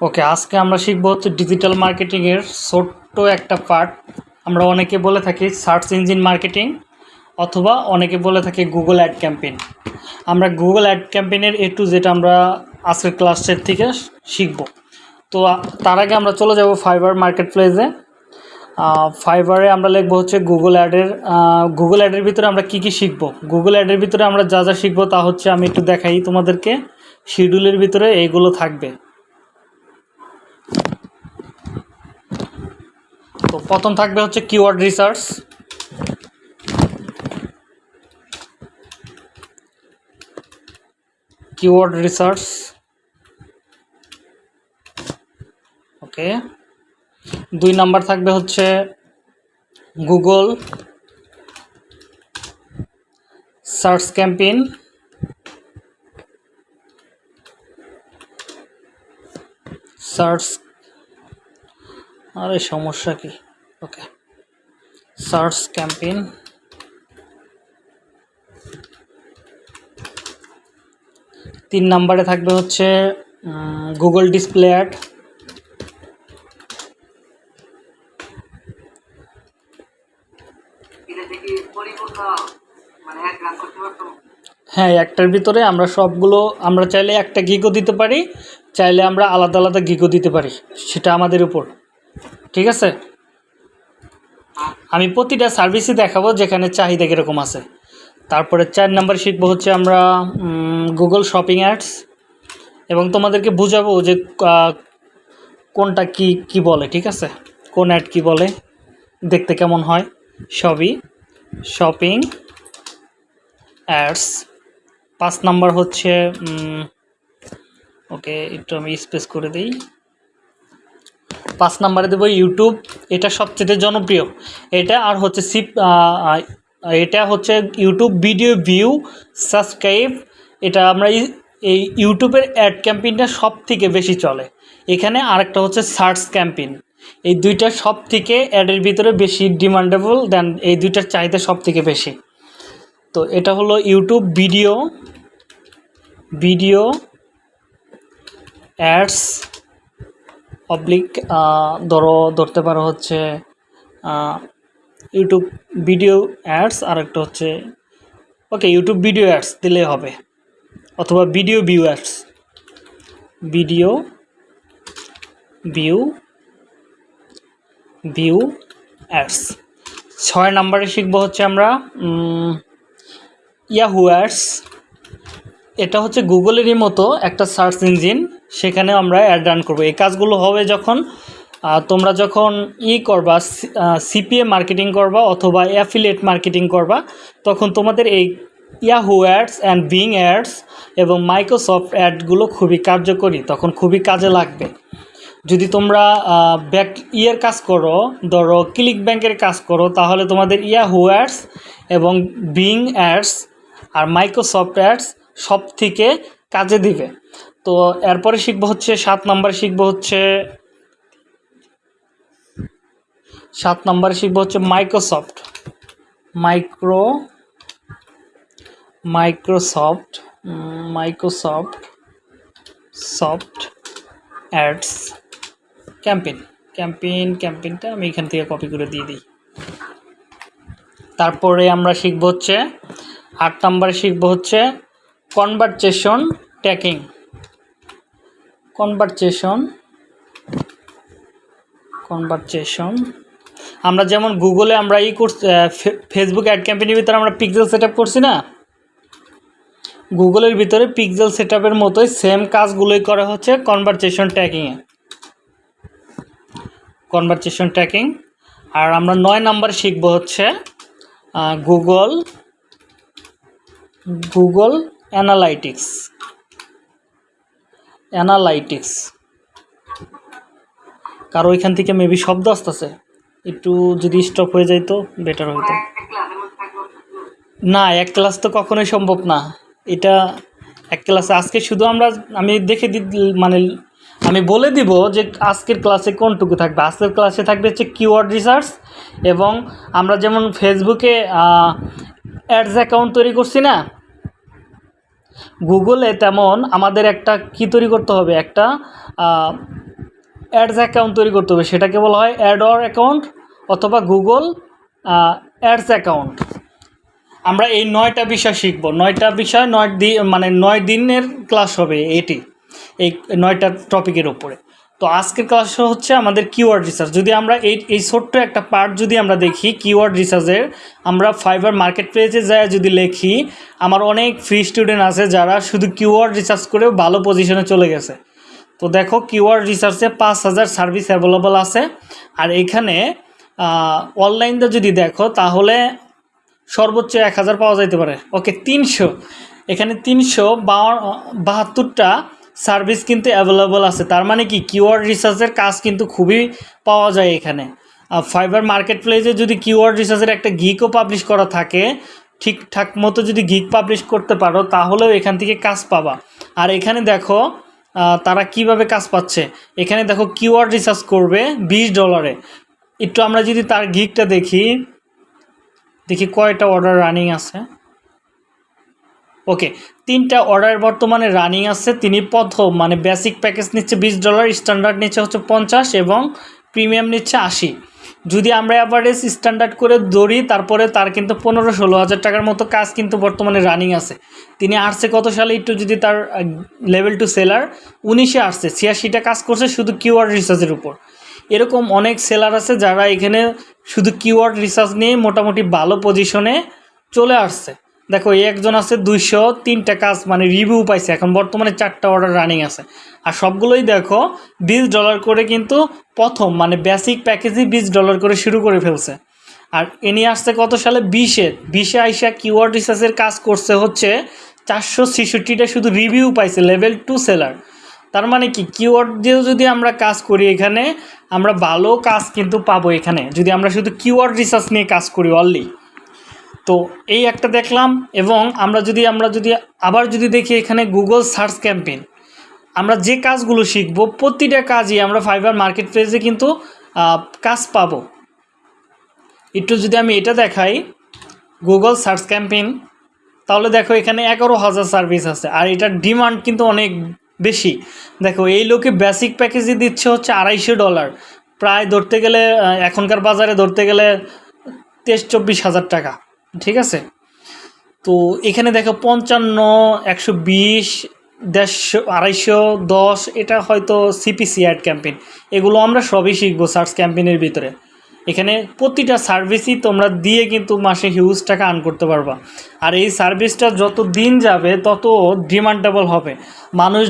ওকে, আজকে আমরা শিখব হচ্ছে ডিজিটাল মার্কেটিংয়ের ছোট্ট একটা পার্ট আমরা অনেকে বলে থাকি সার্চ ইঞ্জিন মার্কেটিং অথবা অনেকে বলে থাকি গুগল অ্যাড ক্যাম্পেইন আমরা গুগল অ্যাড ক্যাম্পেইনের এ টু যেটা আমরা আজকের ক্লাসের থেকে শিখব। তো তার আগে আমরা চলে যাব ফাইবার মার্কেট প্লেসে ফাইবারে আমরা লিখব হচ্ছে গুগল অ্যাডের গুগল অ্যাডের ভিতরে আমরা কি কি শিখব? গুগল অ্যাডের ভিতরে আমরা যা যা শিখব তা হচ্ছে আমি একটু দেখাই তোমাদেরকে। শিডিউলের ভিতরে এইগুলো থাকবে। তো প্রথম থাকবে হচ্ছে keyword research keyword research okay. দুই নাম্বার থাকবে হচ্ছে গুগল সার্চ ক্যাম্পেইন সার্চ। আরে, সমস্যা কি? ওকে। Search campaign. তিন নাম্বারে থাকবে হচ্ছে গুগল ডিসপ্লে অ্যাড। হ্যাঁ একটার ভিতরে আমরা সবগুলো, আমরা চাইলে একটা গিগও দিতে পারি। চাইলে আমরা আলাদা আলাদা গিগও দিতে পারি, সেটা আমাদের উপর। ঠিক আছে? আমি প্রতিটা সার্ভিসই দেখাবো যেখানে চাহিদা কীরকম আছে। তারপরে চার নাম্বার শিখব হচ্ছে আমরা গুগল শপিং অ্যাডস এবং তোমাদেরকে বুঝাবো যে কোনটা কি কি বলে, ঠিক আছে? কোন অ্যাড কি বলে, দেখতে কেমন হয়, সবই। শপিং অ্যাডস পাঁচ নাম্বার হচ্ছে ওকে, একটু আমি স্পেস করে দিই। পাঁচ নাম্বারে দেবো ইউটিউব এটা সবচেয়ে জনপ্রিয়। এটা আর হচ্ছে সিপ এটা হচ্ছে ইউটিউব ভিডিও ভিউ সাবস্ক্রাইব এটা আমরা এই ইউটিউবের অ্যাড ক্যাম্পেইনটা সব থেকে বেশি চলে। এখানে আরেকটা হচ্ছে সার্চ ক্যাম্পেইন এই দুইটা সব থেকে অ্যাডের ভিতরে বেশি ডিমান্ডেবল দেন এই দুইটার চাহিদা সব থেকে বেশি। তো এটা হলো ইউটিউব ভিডিও ভিডিও অ্যাডস অবলিক ধরো, ধরতে পারো হচ্ছে ইউটিউব ভিডিও অ্যাডস আর একটা হচ্ছে, ওকে, ইউটিউব ভিডিও অ্যাডস দিলে হবে, অথবা video view ads. Video view view ads. ছয় নাম্বারে শিখব হচ্ছে আমরা ইয়াহু অ্যাডস এটা হচ্ছে গুগলেরই মতো একটা সার্চ ইঞ্জিন সেখানে আমরা অ্যাড রান করব। এই কাজগুলো হবে যখন তোমরা যখন ই করবা সিপিএ মার্কেটিং করবা অথবা অ্যাফিলিয়েট মার্কেটিং করবা, তখন তোমাদের এই Yahoo ads and Bing ads এবং মাইক্রোসফট অ্যাডগুলো খুবই কার্যকরী, তখন খুবই কাজে লাগবে। যদি তোমরা ব্যাক ইয়ের কাজ করো, ধরো ক্লিক ব্যাংকের কাজ করো, তাহলে তোমাদের ইয়াহু অ্যাডস এবং বিং অ্যাডস আর মাইক্রোসফট অ্যাডস সব থেকে কাজে দিবে। তো এরপরে শিখব হচ্ছে, সাত নম্বরে শিখব হচ্ছে, সাত নম্বরে শিখব হচ্ছে Microsoft micro Microsoft Microsoft soft ads campaign campaign ক্যাম্পেইনটা আমি এখান থেকে কপি করে দিয়ে দিই। তারপরে আমরা শিখব হচ্ছে, আট নম্বরে শিখব হচ্ছে কনভারচেশন ট্যাকিং কনভারচেশন কনভারচেশন আমরা যেমন গুগলে আমরা ই করছি ফেসবুক অ্যাড ক্যাম্পেইনের ভিতরে আমরা পিক্সেল সেট করছি না? গুগলের ভিতরে পিক্সেল সেট আপের মতোই সেম কাজগুলোই করা হচ্ছে কনভারচেশন ট্যাকিংয়ে কনভারসেশন ট্র্যাকিং আর আমরা নয় নাম্বার শিখব হচ্ছে গুগল গুগল অ্যানালাইটিক্স অ্যানালাইটিক্স কারও ওইখান থেকে মেবি শব্দ আসতেছে। একটু যদি স্টপ হয়ে যাইতো বেটার হইতো। না, এক ক্লাস তো কখনোই সম্ভব না। এটা এক ক্লাসে আজকে শুধু আমরা, আমি দেখে দি মানে আমি বলে দিব যে আজকের ক্লাসে কোনটুকু থাকবে। আজকের ক্লাসে থাকবে হচ্ছে কিওয়ার্ড রিসার্চ এবং আমরা যেমন ফেসবুকে অ্যাডস অ্যাকাউন্ট তৈরি করছি না গুগলে তেমন আমাদের একটা কি তৈরি করতে হবে? একটা অ্যাডস অ্যাকাউন্ট তৈরি করতে হবে। সেটাকে বলা হয় অ্যাড অর অ্যাকাউন্ট অথবা গুগল অ্যাডস অ্যাকাউন্ট আমরা এই নয়টা বিষয় শিখব। নয়টা বিষয় নয় দিন মানে নয় দিনের ক্লাস হবে এটি, এই নয়টা টপিকের উপরে। তো আজকের ক্লাস হচ্ছে আমাদের কিওয়ার্ড রিসার্চ যদি আমরা এই এই ছোট্ট একটা পার্ট যদি আমরা দেখি কিওয়ার্ড রিসার্চের আমরা ফাইবার মার্কেট প্লেসে যায় যদি লেখি, আমার অনেক ফ্রি স্টুডেন্ট আছে যারা শুধু কিওয়ার্ড রিসার্চ করেও ভালো পজিশনে চলে গেছে। তো দেখো কিওয়ার্ড রিসার্চে পাঁচ হাজার সার্ভিস অ্যাভেলেবল আছে। আর এখানে অনলাইনটা যদি দেখো, তাহলে সর্বোচ্চ এক হাজার পাওয়া যাইতে পারে। ওকে, তিনশো। এখানে তিনশো বাহাত্তরটা সার্ভিস কিন্তু অ্যাভেলেবল আছে। তার মানে কি? কিওয়ার্ড রিসার্চের কাজ কিন্তু খুবই পাওয়া যায় এখানে। আর ফাইবার মার্কেট প্লেসে যদি কিওয়ার্ড রিসার্চের একটা গিকও পাবলিশ করা থাকে, ঠিকঠাক মতো যদি গিক পাবলিশ করতে পারো, তাহলেও এখান থেকে কাজ পাবা। আর এখানে দেখো তারা কীভাবে কাজ পাচ্ছে? এখানে দেখো কিওয়ার্ড রিসার্চ করবে বিশ ডলারে একটু আমরা যদি তার গিকটা দেখি দেখি কয়টা অর্ডার রানিং আছে। ওকে তিনটা অর্ডার বর্তমানে রানিং আছে। তিনি প্রথম মানে বেসিক প্যাকেজ নিচ্ছে বিশ ডলার স্ট্যান্ডার্ড নিচ্ছে হচ্ছে পঞ্চাশ এবং প্রিমিয়াম নিচ্ছে আশি। যদি আমরা অ্যাভারেজ স্ট্যান্ডার্ড করে ধরি, তারপরে তার কিন্তু পনেরো ষোলো হাজার টাকার মতো কাজ কিন্তু বর্তমানে রানিং আছে। তিনি আসছে কত সালে? একটু যদি তার লেভেল টু সেলার উনিশে আসছে। ছিয়াশিটা কাজ করছে শুধু কিওয়ার্ড রিসার্চের উপর। এরকম অনেক সেলার আছে যারা এখানে শুধু কিওয়ার্ড রিসার্চ নিয়ে মোটামুটি ভালো পজিশনে চলে আসছে। দেখো একজন আছে দুইশো তিনটা কাজ মানে রিভিউ পাইছে। এখন বর্তমানে চারটা অর্ডার রানিং আছে। আর সবগুলোই দেখো, বিশ ডলার করে কিন্তু প্রথম মানে বেসিক প্যাকেজই বিশ ডলার করে শুরু করে ফেলছে। আর এনি আসছে কত সালে? বিশে। বিশে আইসা কিওয়ার্ড রিসার্চের কাজ করছে হচ্ছে চারশো ছেষট্টিটা শুধু রিভিউ পাইছে লেভেল টু সেলার তার মানে কি? কিওয়ার্ড দিয়েও যদি আমরা কাজ করি এখানে, আমরা ভালো কাজ কিন্তু পাবো এখানে। যদি আমরা শুধু কিওয়ার্ড রিসার্চ নিয়ে কাজ করি অনলি তো এই একটা দেখলাম এবং আমরা যদি আমরা যদি আবার যদি দেখি এখানে গুগল সার্চ ক্যাম্পেইন আমরা যে কাজগুলো শিখব, প্রতিটা কাজই আমরা ফাইবার মার্কেট প্লেসে কিন্তু কাজ পাব। একটু যদি আমি এটা দেখাই গুগল সার্চ ক্যাম্পেইন তাহলে দেখো এখানে এগারো হাজার সার্ভিস আছে, আর এটার ডিমান্ড কিন্তু অনেক বেশি। দেখো, এই লোকে বেসিক প্যাকেজই দিচ্ছে হচ্ছে আড়াইশো ডলার প্রায় ধরতে গেলে এখনকার বাজারে ধরতে গেলে তেইশ চব্বিশ হাজার টাকা। ঠিক আছে? তো এখানে দেখো পঞ্চান্ন, একশো বিশ, দেড়শো, আড়াইশো, দশ, এটা হয়তো সিপিসি অ্যাড ক্যাম্পেইন এগুলো আমরা সবই শিখব সার্চ ক্যাম্পেইনের ভিতরে। এখানে প্রতিটা সার্ভিসই তোমরা দিয়ে কিন্তু মাসে হিউজ টাকা আর্ন করতে পারবা। আর এই সার্ভিসটা যত দিন যাবে, তত ডিমান্ডেবল হবে। মানুষ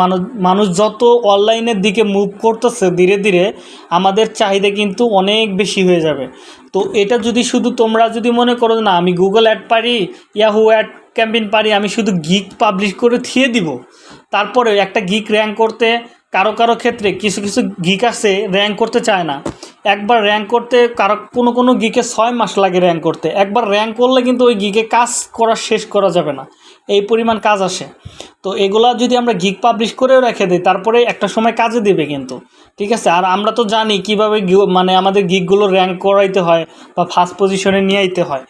মানুষ মানুষ যত অনলাইনের দিকে মুভ করতেছে ধীরে ধীরে, আমাদের চাহিদা কিন্তু অনেক বেশি হয়ে যাবে। তো এটা যদি শুধু তোমরা যদি মনে করো না, আমি গুগল অ্যাড পারি ইয়াহু অ্যাড ক্যাম্পেইন পারি, আমি শুধু গিক পাবলিশ করে থিয়ে দিব। তারপরে একটা গিক র্যাঙ্ক করতে কারও কারও ক্ষেত্রে কিছু কিছু গিক আছে র্যাঙ্ক করতে চায় না। একবার র্যাঙ্ক করতে কারও কোনো কোনো গিকে ছয় মাস লাগে র্যাঙ্ক করতে। একবার র্যাঙ্ক করলে কিন্তু ওই গিকে কাজ করা শেষ করা যাবে না। এই পরিমাণ কাজ আসে। তো এগুলা যদি আমরা গিক পাবলিশ করেও রেখে দিই, তারপরে একটা সময় কাজে দেবে কিন্তু। ঠিক আছে? আর আমরা তো জানি কীভাবে মানে আমাদের গিকগুলো র্যাঙ্ক করাইতে হয় বা ফার্স্ট পজিশনে নিয়ে আইতে হয়।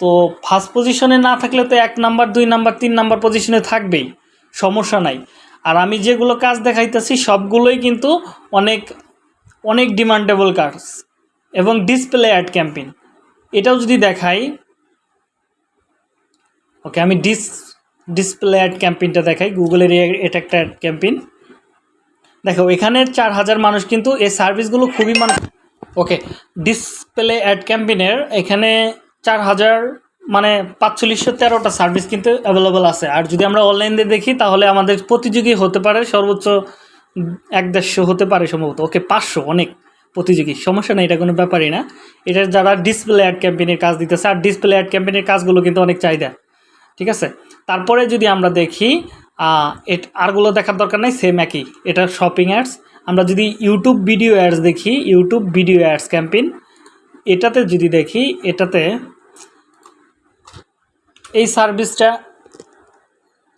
তো ফার্স্ট পজিশনে না থাকলে তো এক নাম্বার দুই নাম্বার তিন নাম্বার পজিশনে থাকবেই। সমস্যা নাই। আর আমি যেগুলো কাজ দেখাইতেছি, সবগুলোই কিন্তু অনেক অনেক ডিমান্ডেবল কাজ এবং ডিসপ্লে অ্যাড ক্যাম্পেইন এটাও যদি দেখাই, ওকে, আমি ডিস ডিসপ্লে অ্যাড ক্যাম্পেইনটা দেখাই গুগলের এটা একটা অ্যাড ক্যাম্পেইন দেখো, এখানে চার হাজার মানুষ কিন্তু এই সার্ভিসগুলো খুবই মানুষ ওকে ডিসপ্লে অ্যাড ক্যাম্পেইনের এখানে চার হাজার মানে পাঁচচল্লিশশো তেরোটা সার্ভিস কিন্তু অ্যাভেলেবল আছে। আর যদি আমরা অনলাইন দিয়ে দেখি, তাহলে আমাদের প্রতিযোগী হতে পারে, সর্বোচ্চ এক দেড়শো হতে পারে সম্ভবত। ওকে, পাঁচশো, অনেক প্রতিযোগী। সমস্যা নেই, এটা কোনো ব্যাপারই না। এটা যারা ডিসপ্লে অ্যাড ক্যাম্পেনের কাজ দিতেছে, আর ডিসপ্লে অ্যাড ক্যাম্পেনের কাজগুলো কিন্তু অনেক চাহিদা। ঠিক আছে? তারপরে যদি আমরা দেখি এট আরগুলো দেখার দরকার নেই সেম একই। এটা শপিং অ্যাডস আমরা যদি ইউটিউব ভিডিও অ্যাডস দেখি ইউটিউব ভিডিও অ্যাডস ক্যাম্পেইন এটাতে যদি দেখি, এটাতে এই সার্ভিসটা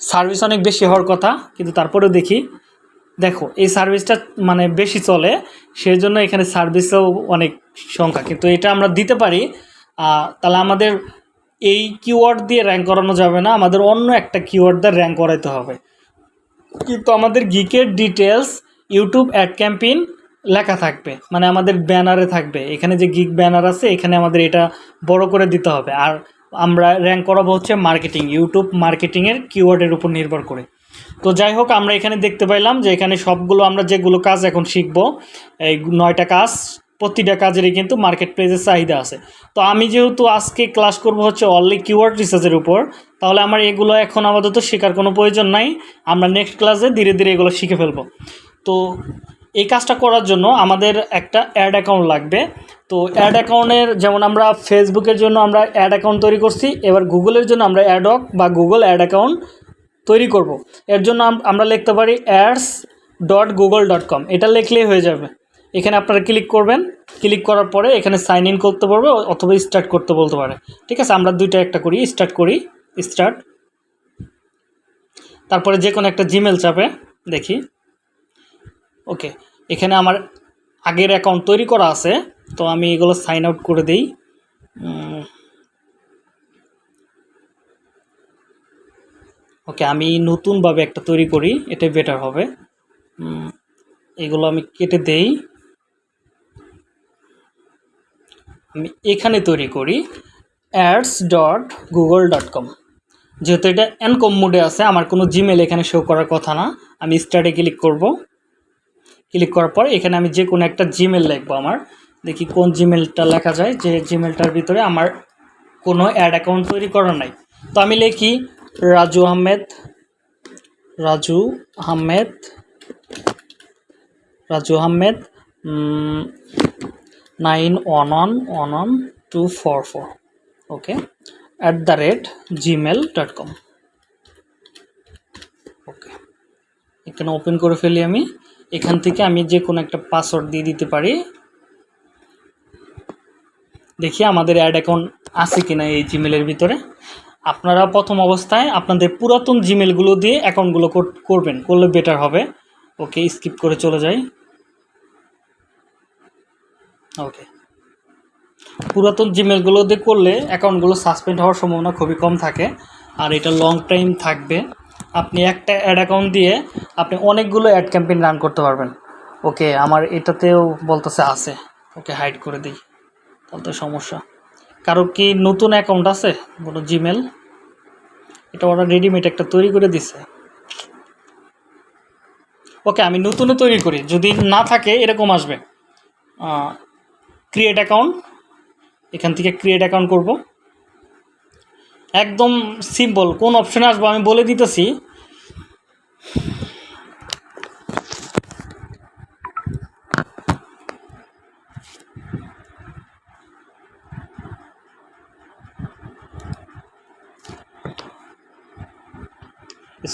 সার্ভিস অনেক বেশি হওয়ার কথা, কিন্তু তারপরেও দেখি, দেখো, এই সার্ভিসটা মানে বেশি চলে সেই জন্য এখানে সার্ভিসও অনেক সংখ্যা, কিন্তু এটা আমরা দিতে পারি তাহলে আমাদের এই কিওয়ার্ড দিয়ে র্যাঙ্ক করানো যাবে না, আমাদের অন্য একটা কিওয়ার্ড দিয়ে র্যাঙ্ক করাইতে হবে। কিন্তু আমাদের গিকের ডিটেলস ইউটিউব অ্যাড ক্যাম্পেইন লেখা থাকবে মানে আমাদের ব্যানারে থাকবে, এখানে যে গিগ ব্যানার আছে, এখানে আমাদের এটা বড় করে দিতে হবে, আর আমরা র্যাঙ্ক করাবো হচ্ছে মার্কেটিং ইউটিউব মার্কেটিংয়ের কিওয়ার্ডের উপর নির্ভর করে। তো যাই হোক, আমরা এখানে দেখতে পাইলাম যে এখানে সবগুলো আমরা যেগুলো কাজ এখন শিখব, এই নয়টা কাজ, প্রতিটা কাজেরই কিন্তু মার্কেট প্লেসের চাহিদা আছে। তো আমি যেহেতু আজকে ক্লাস করব হচ্ছে অনলি কিওয়ার্ড রিসার্চের উপর, তাহলে আমার এগুলো এখন আপাতত শেখার কোনো প্রয়োজন নাই। আমরা নেক্সট ক্লাসে ধীরে ধীরে এগুলো শিখে ফেলব। তো এই কাজটা করার জন্য আমাদের একটা অ্যাড অ্যাকাউন্ট লাগবে। তো অ্যাড অ্যাকাউন্টের যেমন আমরা ফেসবুকের জন্য আমরা অ্যাড অ্যাকাউন্ট তৈরি করছি, এবার গুগলের জন্য আমরা অ্যাডক বা গুগল অ্যাড অ্যাকাউন্ট তৈরি করব। এর জন্য আমরা লিখতে পারি ads dot Google dot com এটা লিখলেই হয়ে যাবে। এখানে আপনারা ক্লিক করবেন ক্লিক করার পরে এখানে সাইন ইন করতে পারবে অথবা স্টার্ট করতে বলতে পারে। ঠিক আছে, আমরা দুইটা একটা করি স্টার্ট করি স্টার্ট তারপরে যে কোনো একটা জিমেল চাপে দেখি। ওকে এখানে আমার আগের অ্যাকাউন্ট তৈরি করা আছে, তো আমি এগুলো সাইন আউট করে দিই। ওকে, আমি নতুনভাবে একটা তৈরি করি এটা বেটার হবে। এগুলো আমি কেটে দেই। আমি এখানে তৈরি করি ads dot Google dot com যেহেতু এটা এনকম মোডে আছে, আমার কোনো জিমেল এখানে শো করার কথা না, আমি স্টার্টে ক্লিক করব। ক্লিক করার পর এখানে আমি যে কোনো একটা জিমেল লিখব আমার। দেখি কোন জিমেলটা লেখা যায়, যে জিমেলটার ভিতরে আমার কোনো অ্যাড অ্যাকাউন্ট তৈরি করা নাই। তো আমি লিখি Raju Ahmed Raju Ahmed Raju Ahmed nine one one one one two four four. Okay at the rate Gmail dot com okay, এখানে ওপেন করে ফেলি আমি। এখান থেকে আমি যে কোনো একটা পাসওয়ার্ড দিয়ে দিতে পারি। দেখি আমাদের অ্যাড অ্যাকাউন্ট আছে কিনা এই জিমেলের ভিতরে। আপনারা প্রথম অবস্থায় আপনাদের পুরাতন জিমেলগুলো দিয়ে অ্যাকাউন্টগুলো কর- করবেন, করলে বেটার হবে। ওকে স্কিপ করে চলে যাই। ওকে পুরাতন জিমেলগুলো দিয়ে করলে অ্যাকাউন্টগুলো সাসপেন্ড হওয়ার সম্ভাবনা খুবই কম থাকে। আর এটা লং টাইম থাকবে। আপনি একটা অ্যাড অ্যাকাউন্ট দিয়ে আপনি অনেকগুলো অ্যাড ক্যাম্পেইন রান করতে পারবেন। ওকে আমার এটাতেও বলতেছে আছে। ওকে হাইড করে দিই। তাহলে তো সমস্যা। কারও কি নতুন অ্যাকাউন্ট আছে? কোনো জিমেল এটা ওরা রেডিমেড একটা তৈরি করে দিছে। ওকে আমি নতুনও তৈরি করি। যদি না থাকে, এরকম আসবে। ক্রিয়েট অ্যাকাউন্ট এখান থেকে ক্রিয়েট অ্যাকাউন্ট করব। একদম সিম্পল কোন অপশনে আসব আমি বলে দিতেছি।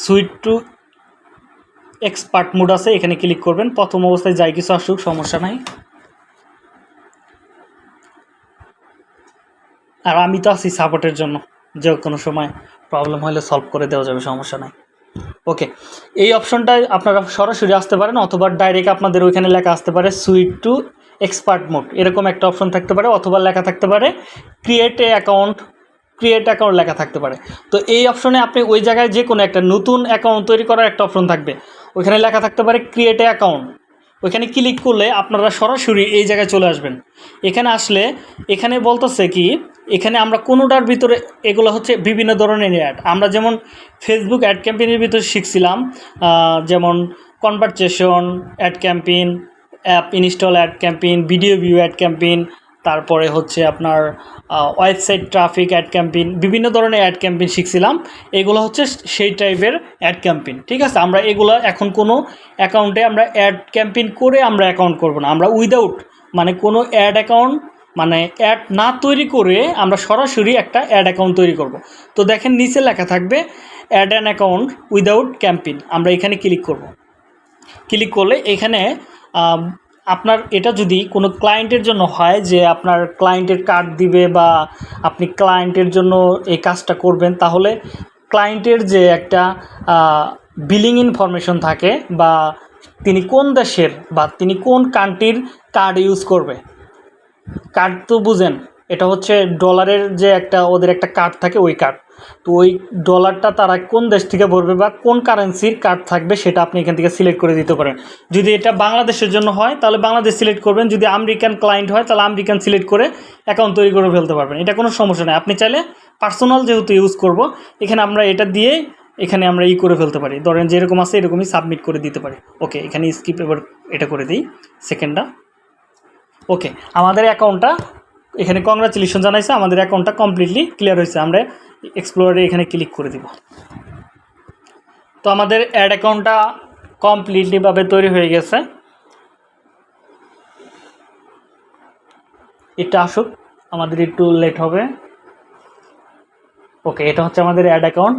সুইট টু এক্সপার্ট মুড আছে, এখানে ক্লিক করবেন। প্রথম অবস্থায় যাই কিছু আসুক, সমস্যা নাই। আর আমি তো আছি সাপোর্টের জন্য। যে কোনো সময় প্রবলেম হলে সলভ করে দেওয়া যাবে, সমস্যা নাই। ওকে এই অপশনটায় আপনারা সরাসরি আসতে পারেন অথবা ডাইরেক্ট আপনাদের ওইখানে লেখা আসতে পারে সুইট টু এক্সপার্ট মোড এরকম একটা অপশন থাকতে পারে অথবা লেখা থাকতে পারে create a account create account লেখা থাকতে পারে। তো এই অপশনে আপনি ওই জায়গায় যে কোনো একটা নতুন অ্যাকাউন্ট তৈরি করার একটা অপশন থাকবে। ওইখানে লেখা থাকতে পারে ক্রিয়েট এ অ্যাকাউন্ট ওইখানে ক্লিক করলে আপনারা সরাসরি এই জায়গায় চলে আসবেন। এখানে আসলে এখানে বলতেছে কি, এখানে আমরা কোনোটার ভিতরে এগুলো হচ্ছে বিভিন্ন ধরনের অ্যাড আমরা যেমন ফেসবুক অ্যাড ক্যাম্পেনের ভিতরে শিখছিলাম যেমন conversation ad campaign app install ad campaign video view ad campaign তারপরে হচ্ছে আপনার ওয়েবসাইট ট্রাফিক অ্যাড ক্যাম্পেইন, বিভিন্ন ধরনের অ্যাড ক্যাম্পেইন শিখছিলাম। এগুলো হচ্ছে সেই টাইপের অ্যাড ক্যাম্পেইন, ঠিক আছে? আমরা এগুলো এখন কোনো অ্যাকাউন্টে আমরা অ্যাড ক্যাম্পেইন করে আমরা অ্যাকাউন্ট করব না। আমরা উইদাউট মানে কোনো অ্যাড অ্যাকাউন্ট মানে অ্যাড না তৈরি করে আমরা সরাসরি একটা অ্যাড অ্যাকাউন্ট তৈরি করব। তো দেখেন নিচে লেখা থাকবে, add an account without campaign আমরা এখানে ক্লিক করব। ক্লিক করলে এখানে আপনার এটা যদি কোনো ক্লায়েন্টের জন্য হয় যে আপনার ক্লায়েন্টের কার্ড দিবে বা আপনি ক্লায়েন্টের জন্য এই কাজটা করবেন, তাহলে ক্লায়েন্টের যে একটা বিলিং ইনফরমেশন থাকে বা তিনি কোন দেশের বা তিনি কোন কান্ট্রির কার্ড ইউজ করবে। কার্ড তো বুঝেন এটা হচ্ছে ডলারের যে একটা, ওদের একটা কার্ড থাকে, ওই কার্ড তো ওই ডলারটা তারা কোন দেশ থেকে ভরবে বা কোন কারেন্সির কার্ড থাকবে সেটা আপনি এখান থেকে সিলেক্ট করে দিতে পারেন। যদি এটা বাংলাদেশের জন্য হয়, তাহলে বাংলাদেশ সিলেক্ট করবেন। যদি আমেরিকান ক্লায়েন্ট হয়, তাহলে আমেরিকান সিলেক্ট করে অ্যাকাউন্ট তৈরি করে ফেলতে পারবেন। এটা কোনো সমস্যা নেই। আপনি চাইলে পার্সোনাল যেহেতু ইউজ করব, এখানে আমরা এটা দিয়ে এখানে আমরা ই করে ফেলতে পারি। ধরেন যেরকম আছে, এরকমই সাবমিট করে দিতে পারি। ওকে, এখানে স্কিপ এবার এটা করে দিই। সেকেন্ডটা ওকে, আমাদের অ্যাকাউন্টটা এখানে কংগ্রাচুলেশন জানাইছে, আমাদের অ্যাকাউন্টটা কমপ্লিটলি ক্লিয়ার হয়েছে। আমরা এক্সপ্লোরে এখানে ক্লিক করে দিব। তো আমাদের অ্যাড অ্যাকাউন্টটা কমপ্লিটলিভাবে তৈরি হয়ে গেছে। এটা আসুক, আমাদের একটু লেট হবে। ওকে এটা হচ্ছে আমাদের অ্যাড অ্যাকাউন্ট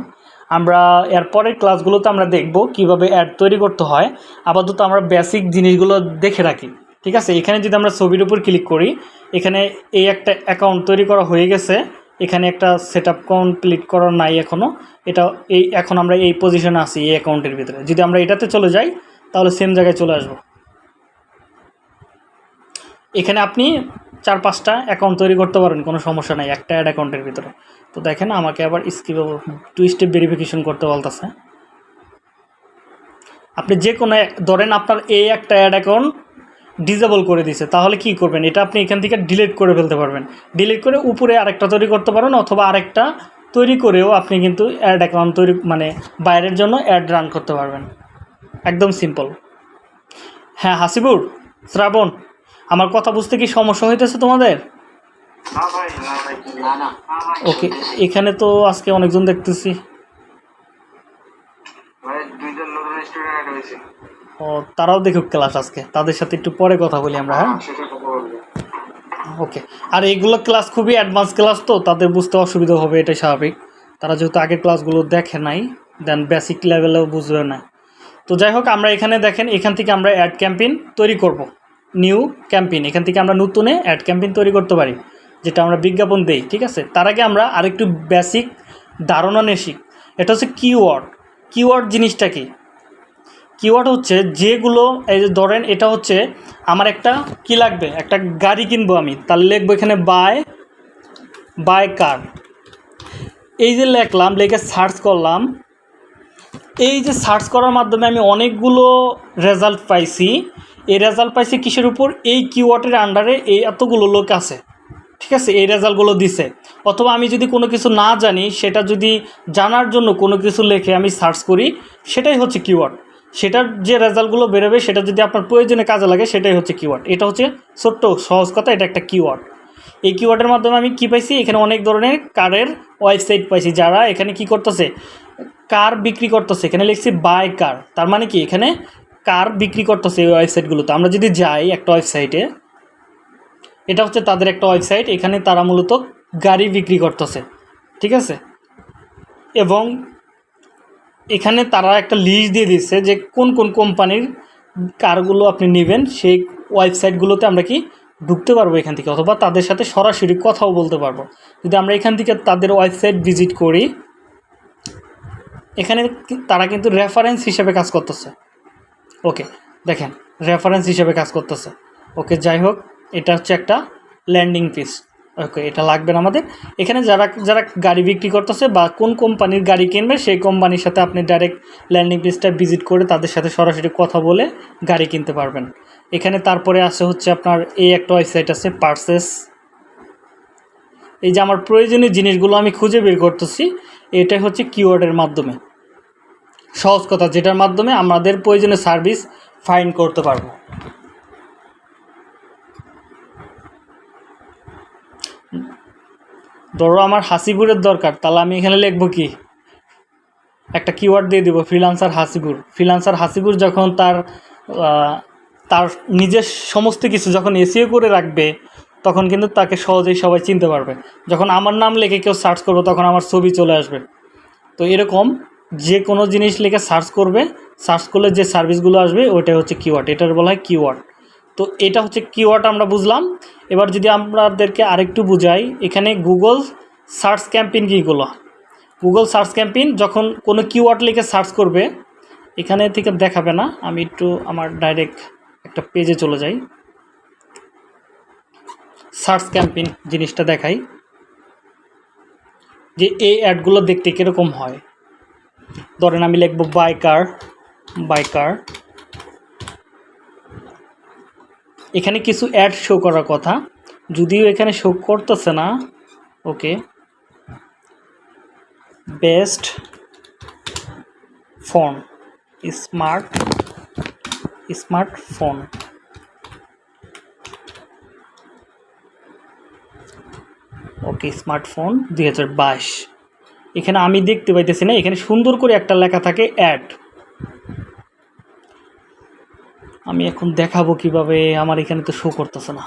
আমরা এরপরের ক্লাসগুলোতে আমরা দেখব কীভাবে অ্যাড তৈরি করতে হয়। আপাতত আমরা বেসিক জিনিসগুলো দেখে রাখি। ঠিক আছে? এখানে যদি আমরা ছবির উপর ক্লিক করি, এখানে এই একটা অ্যাকাউন্ট তৈরি করা হয়ে গেছে। এখানে একটা সেট আপ কমপ্লিট করা নাই এখনও এটা এই, এখন আমরা এই পজিশনে আছি, এই অ্যাকাউন্টের ভিতরে। যদি আমরা এটাতে চলে যাই, তাহলে সেম জায়গায় চলে আসব। এখানে আপনি চার পাঁচটা অ্যাকাউন্ট তৈরি করতে পারেন, কোনো সমস্যা নাই, একটা অ্যাড অ্যাকাউন্টের ভিতরে। তো দেখেন, আমাকে আবার স্কিপ টু স্টেপ ভেরিফিকেশন করতে বলতেছে। আপনি যে কোনো ধরেন আপনার এই একটা অ্যাড অ্যাকাউন্ট ডিজেবল করে দিছে তাহলে কি করবেন? এটা আপনি এখান থেকে ডিলিট করে ফেলতে পারবেন। ডিলিট করে উপরে আরেকটা তৈরি করতে পারেন অথবা আরেকটা তৈরি করেও আপনি কিন্তু অ্যাড অ্যাকাউন্ট তৈরি মানে বাইরের জন্য অ্যাড রান করতে পারবেন। একদম সিম্পল হ্যাঁ হাসিবুর শ্রাবণ আমার কথা বুঝতে কি সমস্যা হইতেছে তোমাদের? ওকে এখানে তো আজকে অনেকজন দেখতেছি। দুইজন নতুন স্টুডেন্ট হয়েছে। ও, তারাও দেখুক ক্লাস আজকে। তাদের সাথে একটু পরে কথা বলি আমরা হ্যাঁ? ওকে। আর এইগুলো ক্লাস খুবই অ্যাডভান্স ক্লাস তো, তাদের বুঝতে অসুবিধা হবে, এটাই স্বাভাবিক। তারা যেহেতু আগের ক্লাসগুলো দেখে নাই দেন বেসিক লেভেলেও বুঝবে না। তো যাই হোক, আমরা এখানে দেখেন, এখান থেকে আমরা অ্যাড ক্যাম্পেইন তৈরি করব। নিউ ক্যাম্পেইন এখান থেকে আমরা নতুনে অ্যাড ক্যাম্পেইন তৈরি করতে পারি, যেটা আমরা বিজ্ঞাপন দেই, ঠিক আছে? তার আগে আমরা আরেকটু বেসিক ধারণা নিয়ে শিখ। এটা হচ্ছে কিওয়ার্ড কিওয়ার্ড জিনিসটা কি? কিওয়ার্ড হচ্ছে যেগুলো, এই যে ধরেন এটা হচ্ছে আমার একটা কি লাগবে? একটা গাড়ি কিনবো আমি। তাহলে লিখব এখানে বাই বাই কার এই যে লেখলাম, লিখে সার্চ করলাম। এই যে সার্চ করার মাধ্যমে আমি অনেকগুলো রেজাল্ট পাইছি। এই রেজাল্ট পাইছি কিসের উপর? এই কিওয়ার্ডের আন্ডারে এই এতগুলো লোক আছে। ঠিক আছে? এই রেজাল্টগুলো দিছে। অথবা আমি যদি কোনো কিছু না জানি, সেটা যদি জানার জন্য কোনো কিছু লেখে আমি সার্চ করি, সেটাই হচ্ছে কিওয়ার্ড সেটার যে রেজাল্টগুলো বেরোবে, সেটা যদি আপনার প্রয়োজনে কাজে লাগে, সেটাই হচ্ছে কিওয়ার্ড এটা হচ্ছে ছোট্ট, সহজ কথা, এটা একটা কিওয়ার্ড এই কিওয়ার্ডের মাধ্যমে আমি কি পাইছি? এখানে অনেক ধরনের কারের ওয়েবসাইট পাইছি, যারা এখানে কি করতেছে? কার বিক্রি করতেছে? এখানে লিখছি বাই কার তার মানে কি? এখানে কার বিক্রি করতেছে এই ওয়েবসাইটগুলোতে আমরা যদি যাই একটা ওয়েবসাইটে এটা হচ্ছে তাদের একটা ওয়েবসাইট এখানে তারা মূলত গাড়ি বিক্রি করতেছে। ঠিক আছে? এবং এখানে তারা একটা লিস্ট দিয়ে দিচ্ছে যে কোন কোন কোম্পানির কারগুলো আপনি নেবেন, সেই ওয়েবসাইটগুলোতে আমরা কি ঢুকতে পারব এখান থেকে, অথবা তাদের সাথে সরাসরি কথাও বলতে পারব। যদি আমরা এখান থেকে তাদের ওয়েবসাইট ভিজিট করি, এখানে তারা কিন্তু রেফারেন্স হিসেবে কাজ করতেছে। ওকে দেখেন রেফারেন্স হিসেবে কাজ করতেছে। ওকে যাই হোক, এটা হচ্ছে একটা ল্যান্ডিং পিস ওকে, এটা লাগবে না আমাদের। এখানে যারা যারা গাড়ি বিক্রি করতেছে বা কোন কোম্পানির গাড়ি কিনবে, সেই কোম্পানির সাথে আপনি ডাইরেক্ট ল্যান্ডিং পিসটা ভিজিট করে তাদের সাথে সরাসরি কথা বলে গাড়ি কিনতে পারবেন। এখানে তারপরে আছে হচ্ছে আপনার এই একটা ওয়েবসাইট আছে পার্সেস এই যে আমার প্রয়োজনীয় জিনিসগুলো আমি খুঁজে বের করতেছি এটাই হচ্ছে কিওয়ার্ডের মাধ্যমে। সহজ কথা, যেটার মাধ্যমে আমাদের প্রয়োজনীয় সার্ভিস ফাইন করতে পারব। ধরো আমার হাসিপুরের দরকার, তাহলে আমি এখানে লিখব কি? একটা কিওয়ার্ড দিয়ে দিব ফ্রিলান্সার হাসিপুর ফ্রিলান্সার হাসিপুর যখন তার তার নিজের সমস্ত কিছু যখন এসিও করে রাখবে, তখন কিন্তু তাকে সহজেই সবাই চিনতে পারবে। যখন আমার নাম লিখে কেউ সার্চ করবে, তখন আমার ছবি চলে আসবে। তো এরকম যে কোনো জিনিস লিখে সার্চ করবে সার্চ করলে যে সার্ভিসগুলো আসবে, ওইটাই হচ্ছে কিওয়ার্ড এটার বলা হয় কিওয়ার্ড তো এটা হচ্ছে কিওয়ার্ড আমরা বুঝলাম। এবার যদি আপনাদেরকে আরেকটু বুঝাই, এখানে গুগল সার্চ ক্যাম্পেইন কীগুলো গুগল সার্চ ক্যাম্পেইন যখন কোনো কিওয়ার্ড লিখে সার্চ করবে, এখানে থেকে দেখাবে না। আমি একটু আমার ডাইরেক্ট একটা পেজে চলে যাই। সার্চ ক্যাম্পেইন জিনিসটা দেখাই। যে এই অ্যাডগুলো দেখতে কীরকম হয়? ধরেন আমি লিখব বাইকার বাইকার এখানে কিছু অ্যাড শো করার কথা। যদিও এখানে শো করতেছে না, okay. Best phone smart smartphone okay smartphone দুই হাজার বাইশ। এখানে আমি দেখতে পাইতেছি না, এখানে সুন্দর করে একটা লেখা থাকে অ্যাড আমি এখন দেখাবো কীভাবে আমার এখানে তো শো করতেছে না।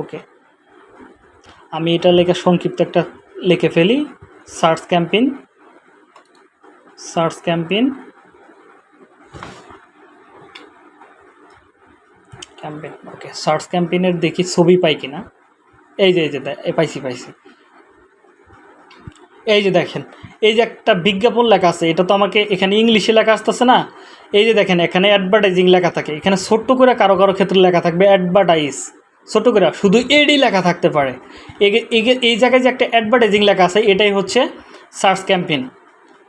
ওকে আমি এটা লেখা সংক্ষিপ্ত একটা লিখে ফেলি। Search campaign search campaign campaign okay search ক্যাম্পেইনের দেখি ছবি পাই কিনা। এই যে এই যে, পাইছি পাইছি। এই যে দেখেন, এই যে একটা বিজ্ঞাপন লেখা আছে, এটা তো আমাকে এখানে ইংলিশে লেখা আসতেছে না। এই যে দেখেন, এখানে অ্যাডভার্টাইজিং লেখা থাকে, এখানে ছোট্ট করে কারও কারও ক্ষেত্রে লেখা থাকবে অ্যাডভার্টাইজ ছোট করে, শুধু এডি লেখা থাকতে পারে। এই জায়গায় যে একটা অ্যাডভার্টাইজিং লেখা আছে, এটাই হচ্ছে সার্চ ক্যাম্পেইন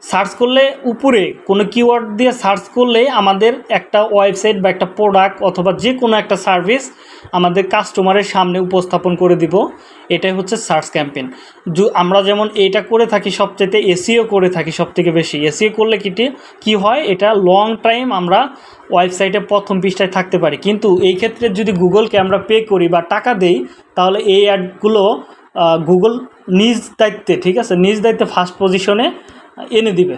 সার্চ করলে উপরে কোনো কিওয়ার্ড দিয়ে সার্চ করলে আমাদের একটা ওয়েবসাইট বা একটা প্রোডাক্ট অথবা যে কোনো একটা সার্ভিস আমাদের কাস্টমারের সামনে উপস্থাপন করে দিব। এটাই হচ্ছে সার্চ ক্যাম্পেইন আমরা যেমন এটা করে থাকি সবচেয়ে এসিও করে থাকি সবথেকে বেশি। এসিও করলে কিটি কি হয়, এটা লং টাইম আমরা ওয়েবসাইটে প্রথম পৃষ্ঠায় থাকতে পারি। কিন্তু এই ক্ষেত্রে যদি গুগলকে আমরা পে করি বা টাকা দেই, তাহলে এই অ্যাডগুলো গুগল নিজ দায়িত্বে, ঠিক আছে? নিজ দায়িত্বে ফার্স্ট পজিশনে এনে দিবে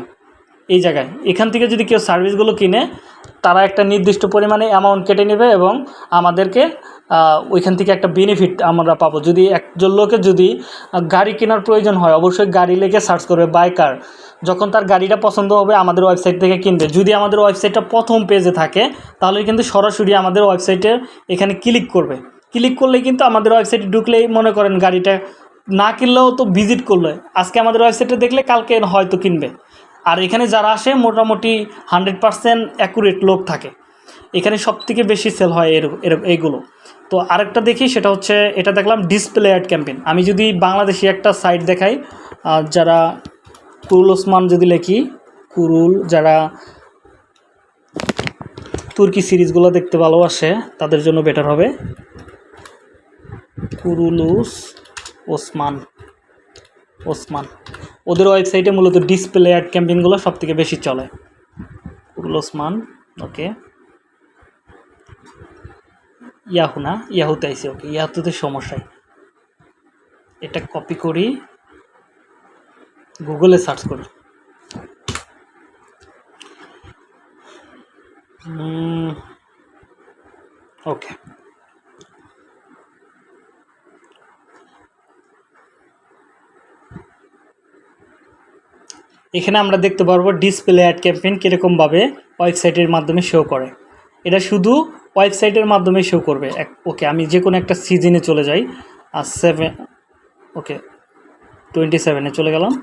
এই জায়গায়। এখান থেকে যদি কেউ সার্ভিসগুলো কিনে, তারা একটা নির্দিষ্ট পরিমাণে অ্যামাউন্ট কেটে নেবে এবং আমাদেরকে ওইখান থেকে একটা বেনিফিট আমরা পাবো। যদি একজন লোকে যদি গাড়ি কেনার প্রয়োজন হয়, অবশ্যই গাড়ি লেগে সার্চ করবে বাইকার যখন তার গাড়িটা পছন্দ হবে, আমাদের ওয়েবসাইট থেকে কিনবে। যদি আমাদের ওয়েবসাইটটা প্রথম পেজে থাকে, তাহলে কিন্তু সরাসরি আমাদের ওয়েবসাইটে এখানে ক্লিক করবে। ক্লিক করলেই কিন্তু আমাদের ওয়েবসাইটে ঢুকলেই মনে করেন গাড়িটা না কিনলেও তো ভিজিট করলে। আজকে আমাদের ওয়েবসাইটে দেখলে কালকে হয়তো কিনবে। আর এখানে যারা আসে, মোটামুটি হান্ড্রেড পারসেন্ট অ্যাকুরেট লোক থাকে। এখানে সব থেকে বেশি সেল হয় এর এইগুলো তো আরেকটা দেখি, সেটা হচ্ছে, এটা দেখলাম ডিসপ্লে অ্যাড ক্যাম্পেন আমি যদি বাংলাদেশি একটা সাইট দেখাই যারা কুরুল ওসমান যদি লেখি, কুরুল যারা তুর্কি সিরিজগুলো দেখতে ভালোবাসে, তাদের জন্য বেটার হবে। Kurulus Osman Osman. ওদের ওয়েবসাইটে মূলত ডিসপ্লে অ্যাড ক্যাম্পেইনগুলো সব থেকে বেশি চলে। কুরুল ওসমান ওকে ইয়াহু না, ইয়াহুতে আইসি ওকে ইয়াহুতে সমস্যাই এটা কপি করি, গুগলে সার্চ করি। ওকে এখানে আমরা দেখতে পারব ডিসপ্লে অ্যাড ক্যাম্পেন কীরকমভাবে ওয়েবসাইটের মাধ্যমে শো করে। এটা শুধু ওয়েবসাইটের মাধ্যমে শো করবে। এক ওকে আমি যে কোনো একটা সিজনে চলে যাই। আর সেভেন ওকে টোয়েন্টি সেভেনে চলে গেলাম।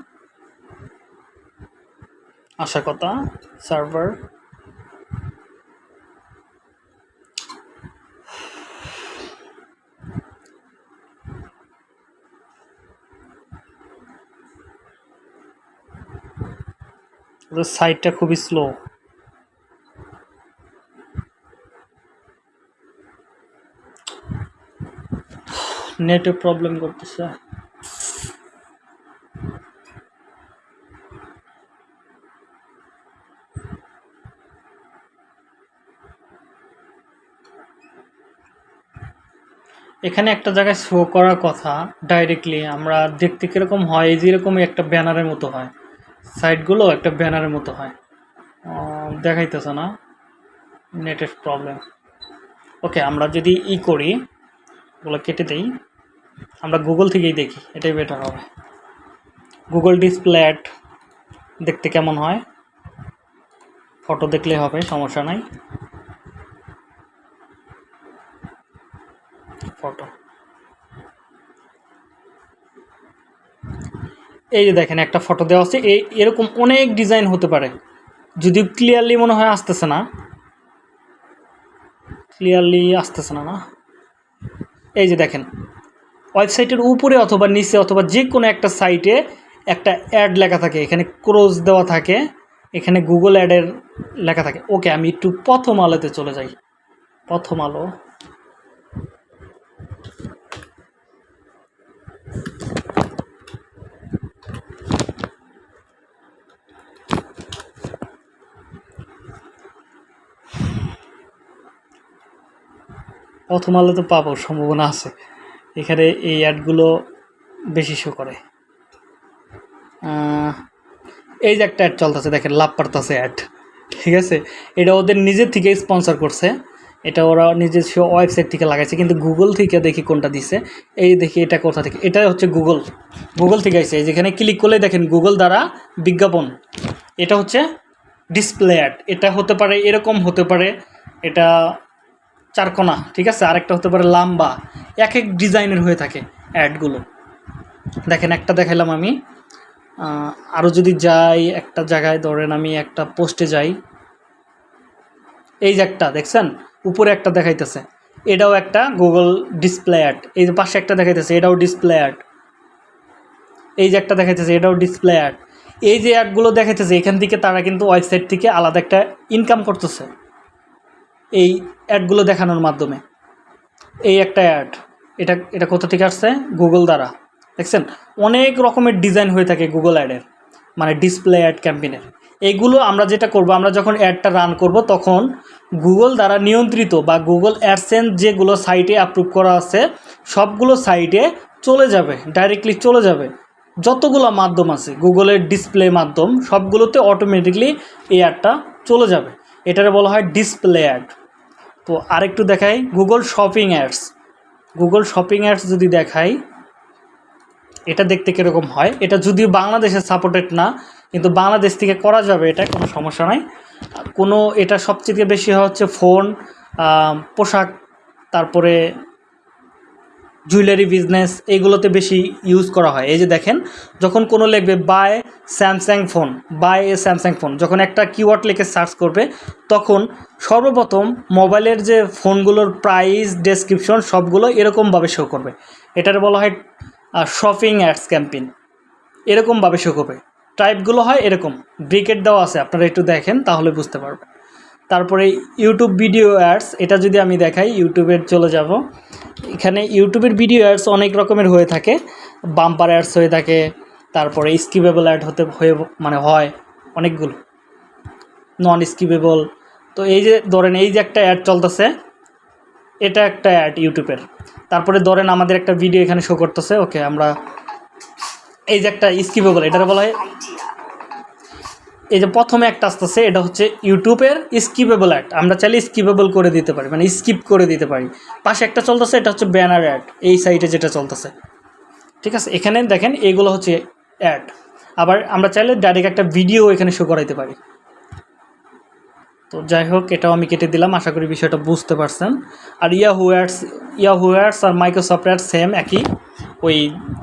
আশা কথা সার্ভার সাইটটা খুবই স্লো নেটে প্রবলেম করতেছে। এখানে একটা জায়গায় শো করার কথা ডাইরেক্টলি আমরা দেখতে কীরকম হয়, এই যেরকম একটা ব্যানারের মতো হয়। সাইটগুলো একটা ব্যানারের মতো হয়। দেখাইতেছে না। নেটের প্রবলেম ওকে আমরা যদি ই করি, ওগুলো কেটে দেই। আমরা গুগল থেকেই দেখি, এটাই বেটার হবে। গুগল ডিসপ্লে অ্যাড দেখতে কেমন হয়? ফটো দেখলে হবে, সমস্যা নাই। ফটো এই যে দেখেন, একটা ফটো দেওয়া আছে। এই এরকম অনেক ডিজাইন হতে পারে। যদিও ক্লিয়ারলি মনে হয় আসতেছে না। ক্লিয়ারলি আসতেছে না না? এই যে দেখেন ওয়েবসাইটের উপরে অথবা নিচে অথবা যে কোনো একটা সাইটে একটা অ্যাড লেখা থাকে। এখানে ক্রোজ দেওয়া থাকে। এখানে গুগল অ্যাডের লেখা থাকে। ওকে আমি একটু প্রথম আলোতে চলে যাই। প্রথম আলো। প্রথম আলোতে পাবো, সম্ভাবনা আছে। এখানে এই অ্যাডগুলো বেশি শো করে। এই যে একটা অ্যাড চলতেছে, দেখেন, লাভ পারতেছে অ্যাড। ঠিক আছে? এটা ওদের নিজের থেকে স্পন্সর করছে। এটা ওরা নিজস্ব ওয়েবসাইট থেকে লাগাইছে, কিন্তু গুগল থেকে দেখি কোনটা দিছে। এই দেখি এটা কোথা থেকে এটা হচ্ছে গুগল গুগল থেকে আসছে যেখানে ক্লিক করলে দেখেন গুগল দ্বারা বিজ্ঞাপন। এটা হচ্ছে ডিসপ্লে অ্যাড এটা হতে পারে, এরকম হতে পারে। এটা চারকোনা, ঠিক আছে? আরেকটা হতে পারে লাম্বা। এক এক ডিজাইনের হয়ে থাকে অ্যাডগুলো। দেখেন, একটা দেখাইলাম আমি। আরও যদি যাই, একটা জায়গায় ধরেন আমি একটা পোস্টে যাই। এই যে একটা, দেখছেন? উপরে একটা দেখাইতেছে। এটাও একটা গুগল ডিসপ্লে অ্যাড এই যে পাশে একটা দেখাইতেছে, এটাও ডিসপ্লে অ্যাড এই যে একটা দেখাইতেছে, এটাও ডিসপ্লে অ্যাড এই যে অ্যাডগুলো দেখাইতেছে, এখান থেকে তারা কিন্তু ওয়েবসাইট থেকে আলাদা একটা ইনকাম করতেছে। এই অ্যাডগুলো দেখানোর মাধ্যমে। এই একটা অ্যাড, এটা এটা কোথা থেকে আসছে? গুগল দ্বারা। দেখছেন? অনেক রকমের ডিজাইন হয়ে থাকে গুগল অ্যাডের মানে ডিসপ্লে অ্যাড ক্যাম্পেনের এগুলো আমরা যেটা করব, আমরা যখন অ্যাডটা রান করব, তখন গুগল দ্বারা নিয়ন্ত্রিত বা গুগল অ্যাডসেন্স যেগুলো সাইটে অ্যাপ্রুভ করা আছে, সবগুলো সাইটে চলে যাবে ডাইরেক্টলি চলে যাবে। যতগুলো মাধ্যম আছে গুগলের ডিসপ্লে মাধ্যম, সবগুলোতে অটোমেটিকলি এই অ্যাডটা চলে যাবে। এটারে বলা হয় ডিসপ্লে অ্যাড। তো আরেকটু দেখাই Google shopping ads Google shopping ads যদি দেখাই, এটা দেখতে কীরকম হয়? এটা যদিও বাংলাদেশে সাপোর্টেড না, কিন্তু বাংলাদেশ থেকে করা যাবে এটা, কোনো সমস্যা নাই। কোনো, এটা সবচেয়ে বেশি হচ্ছে ফোন পোশাক, তারপরে জুয়েলারি বিজনেস এইগুলোতে বেশি ইউজ করা হয়। এই যে দেখেন, যখন কোনো লিখবে, buy Samsung phone buy a Samsung phone যখন একটা কিওয়ার্ড লিখে সার্চ করবে, তখন সর্বপ্রথম মোবাইলের যে ফোনগুলোর প্রাইস ডেসক্রিপশন সবগুলো এরকমভাবে শো করবে। এটার বলা হয় শপিং অ্যাডস ক্যাম্পেইন এরকমভাবে শো করবে। টাইপগুলো হয় এরকম। ব্রিকেট দেওয়া আছে, আপনারা একটু দেখেন, তাহলে বুঝতে পারবেন। তারপরে ইউটিউব ভিডিও অ্যাডস এটা যদি আমি দেখাই ইউটিউবের চলে যাব। এখানে ইউটিউবের ভিডিও অ্যাডস অনেক রকমের হয়ে থাকে। বাম্পার অ্যাডস হয়ে থাকে, তারপরে স্কিপেবল অ্যাড হতে, হয়ে মানে হয় অনেকগুলো। নন স্কিপেবল তো এই যে, ধরেন এই যে একটা অ্যাড চলতেছে, এটা একটা অ্যাড ইউটিউবের তারপরে ধরেন আমাদের একটা ভিডিও এখানে শো করতেছে ওকে আমরা এই যে একটা স্কিপেবল এটার বলা হয় এই যে প্রথমে একটা আসতেছে, এটা হচ্ছে ইউটিউবের স্কিপেবল অ্যাড। আমরা চাইলে স্কিপেবল করে দিতে পারি মানে স্কিপ করে দিতে পারি। পাশে একটা চলতেছে, এটা হচ্ছে ব্যানার অ্যাড, এই সাইটে যেটা চলতেছে। ঠিক আছে, এখানে দেখেন, এগুলো হচ্ছে অ্যাড। আবার আমরা চাইলে ডাইরেক্ট একটা ভিডিও এখানে শো করাইতে পারি। তো যাই হোক, এটাও আমি কেটে দিলাম, আশা করি বিষয়টা বুঝতে পারছেন। আর ইয়াহু অ্যাডস ইয়াহু অ্যাডস আর মাইক্রোসফট অ্যাডস সেম একই। ওই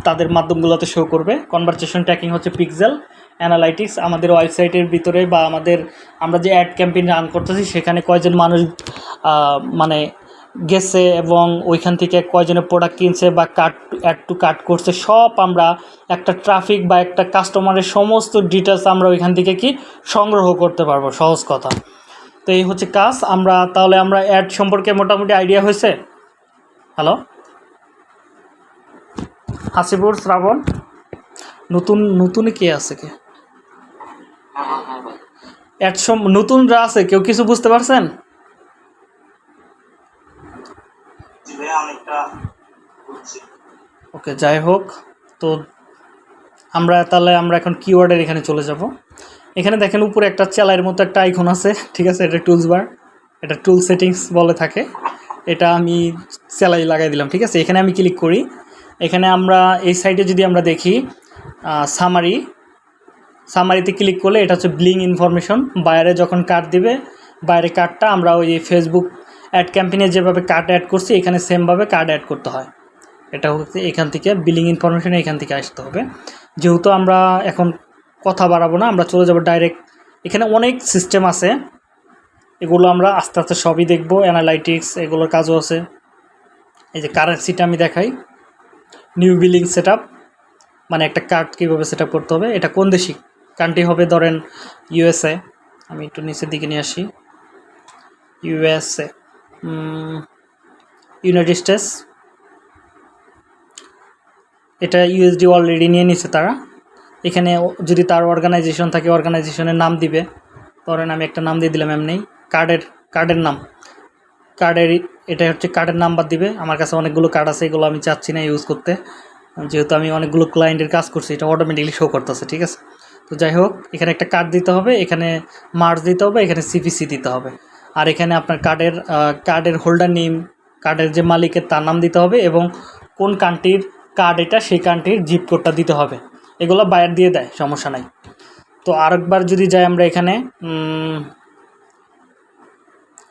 তাদের মাধ্যমগুলোতে শো করবে। কনভারসেশন ট্র্যাকিং হচ্ছে পিক্সেল অ্যানালাইটিক্স আমাদের ওয়েবসাইটের ভিতরে বা আমাদের, আমরা যে অ্যাড ক্যাম্পেইন রান করতেছি, সেখানে কয়জন মানুষ মানে গেছে এবং ওইখান থেকে কয়জনের প্রোডাক্ট কিনছে বা কাট অ্যাড টু কাট করছে, সব আমরা একটা ট্রাফিক বা একটা কাস্টমারের সমস্ত ডিটেলস আমরা ওইখান থেকে কি সংগ্রহ করতে পারব, সহজ কথা। তো এই হচ্ছে কাজ, আমরা তাহলে আমরা অ্যাড সম্পর্কে মোটামুটি আইডিয়া হয়েছে? হ্যালো হাসিপুর শ্রাবণ? নতুন নতুন কে আছে কে? হ্যাঁ হ্যাঁ হ্যাঁ অ্যাড সম নতুনরা আছে কেউ কিছু বুঝতে পারছেন? ওকে যাই হোক তো আমরা তাহলে আমরা এখন কিওয়ার্ডের এখানে চলে যাব। এখানে দেখেন উপরে একটা চেলাইয়ের মতো একটা আইকন আছে ঠিক আছে? এটা টুলস বার এটা টুল সেটিংস বলে থাকে। এটা আমি চেলাই লাগাই দিলাম ঠিক আছে? এখানে আমি ক্লিক করি। এখানে আমরা এই সাইডে যদি আমরা দেখি সামারি সামারিতে ক্লিক করলে এটা হচ্ছে ব্লিং ইনফরমেশন বাইরে যখন কার্ড দিবে, বাইরে কার্ডটা আমরা ওই ফেসবুক অ্যাড ক্যাম্পেইনে যেভাবে কার্ড অ্যাড করছি, এখানে সেমভাবে কার্ড অ্যাড করতে হয়। এটা হচ্ছে এখান থেকে বিলিং ইনফরমেশন এখান থেকে আসতে হবে। যেহেতু আমরা এখন কথা বাড়াবো না, আমরা চলে যাব ডাইরেক্ট এখানে অনেক সিস্টেম আছে। এগুলো আমরা আস্তে আস্তে সবই দেখব। অ্যানালাইটিক্স এগুলোর কাজও আছে। এই যে কারেন্সিটা আমি দেখাই। নিউ বিলিং সেট মানে একটা কার্ড কীভাবে সেট করতে হবে, এটা কোন দেশি? কান্ট্রি হবে ধরেন ইউএসএ। আমি একটু নিচের দিকে নিয়ে আসি। ইউএসএ ইউনাইটেড স্টেটস এটা ইউএসডি অলরেডি নিয়ে নিছে তারা। এখানে যদি তার অর্গানাইজেশন থাকে অর্গানাইজেশনের নাম দিবে। ধরেন আমি একটা নাম দিয়ে দিলাম এমনি। কার্ডের কার্ডের নাম। কার্ডের, এটা হচ্ছে কার্ডের নাম্বার দিবে। আমার কাছে অনেকগুলো কার্ড আছে, এগুলো আমি চাচ্ছি না ইউজ করতে। যেহেতু আমি অনেকগুলো ক্লায়েন্টের কাজ করছি, এটা অটোমেটিকলি শো করতেছে, ঠিক আছে? তো যাই হোক এখানে একটা কার্ড দিতে হবে, এখানে মার্চ দিতে হবে, এখানে সিপিসি দিতে হবে। আর এখানে আপনার কার্ডের কার্ডের হোল্ডার নেম কার্ডের যে মালিকের তার নাম দিতে হবে এবং কোন কান্ট্রির কার্ড এটা, সেই কান্ট্রির জিপ কোডটা দিতে হবে। এগুলো বায়ার দিয়ে দেয়, সমস্যা নাই। তো আরেকবার যদি যাই আমরা এখানে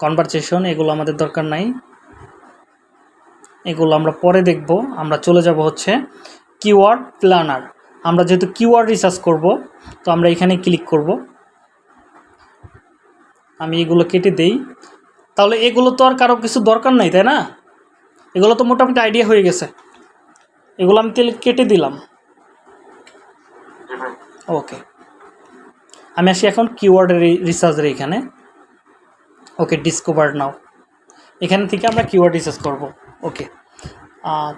কনভারসেশন এগুলো আমাদের দরকার নাই। এগুলো আমরা পরে দেখব। আমরা চলে যাব হচ্ছে কিওয়ার্ড প্ল্যানার আমরা যেহেতু কিওয়ার্ড রিসার্চ করব তো আমরা এখানে ক্লিক করব। আমি এগুলো কেটে দেই। তাহলে এগুলো তো আর কারও কিছু দরকার নাই তাই না? এগুলো তো মোটামুটি আইডিয়া হয়ে গেছে। এগুলো আমি তেল কেটে দিলাম। ওকে আমি আসি এখন কিওয়ার্ডের রিসার্চের এখানে। ওকে ডিসকভার নাও এখান থেকে আমরা কিওয়ার্ড রিসার্চ করব। ওকে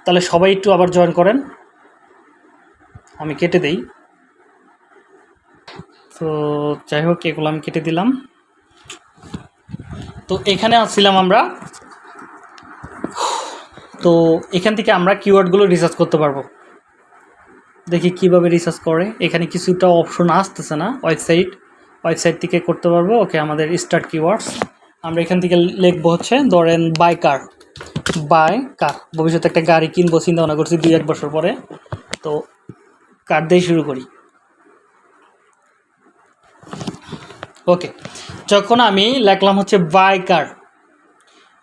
তাহলে সবাই একটু আবার জয়েন করেন। আমি কেটে দেই। তো যাই হোক, এগুলো আমি কেটে দিলাম। তো এখানে আসছিলাম আমরা। তো এখান থেকে আমরা কিওয়ার্ডগুলো রিসার্চ করতে পারব। দেখি কীভাবে রিসার্চ করে। এখানে কিছুটা অপশন আসতেছে না। ওয়েবসাইট ওয়েবসাইট থেকে করতে পারব। ওকে আমাদের স্টার্ট কিওয়ার্ডস আমরা এখান থেকে লিখব হচ্ছে, ধরেন বাই কার বাই কার ভবিষ্যতে একটা গাড়ি কিনবো, চিন্তা ভাবনা করছি দুই এক বছর পরে। তো কার দিয়ে শুরু করি। ওকে যখন আমি লিখলাম হচ্ছে বাই কার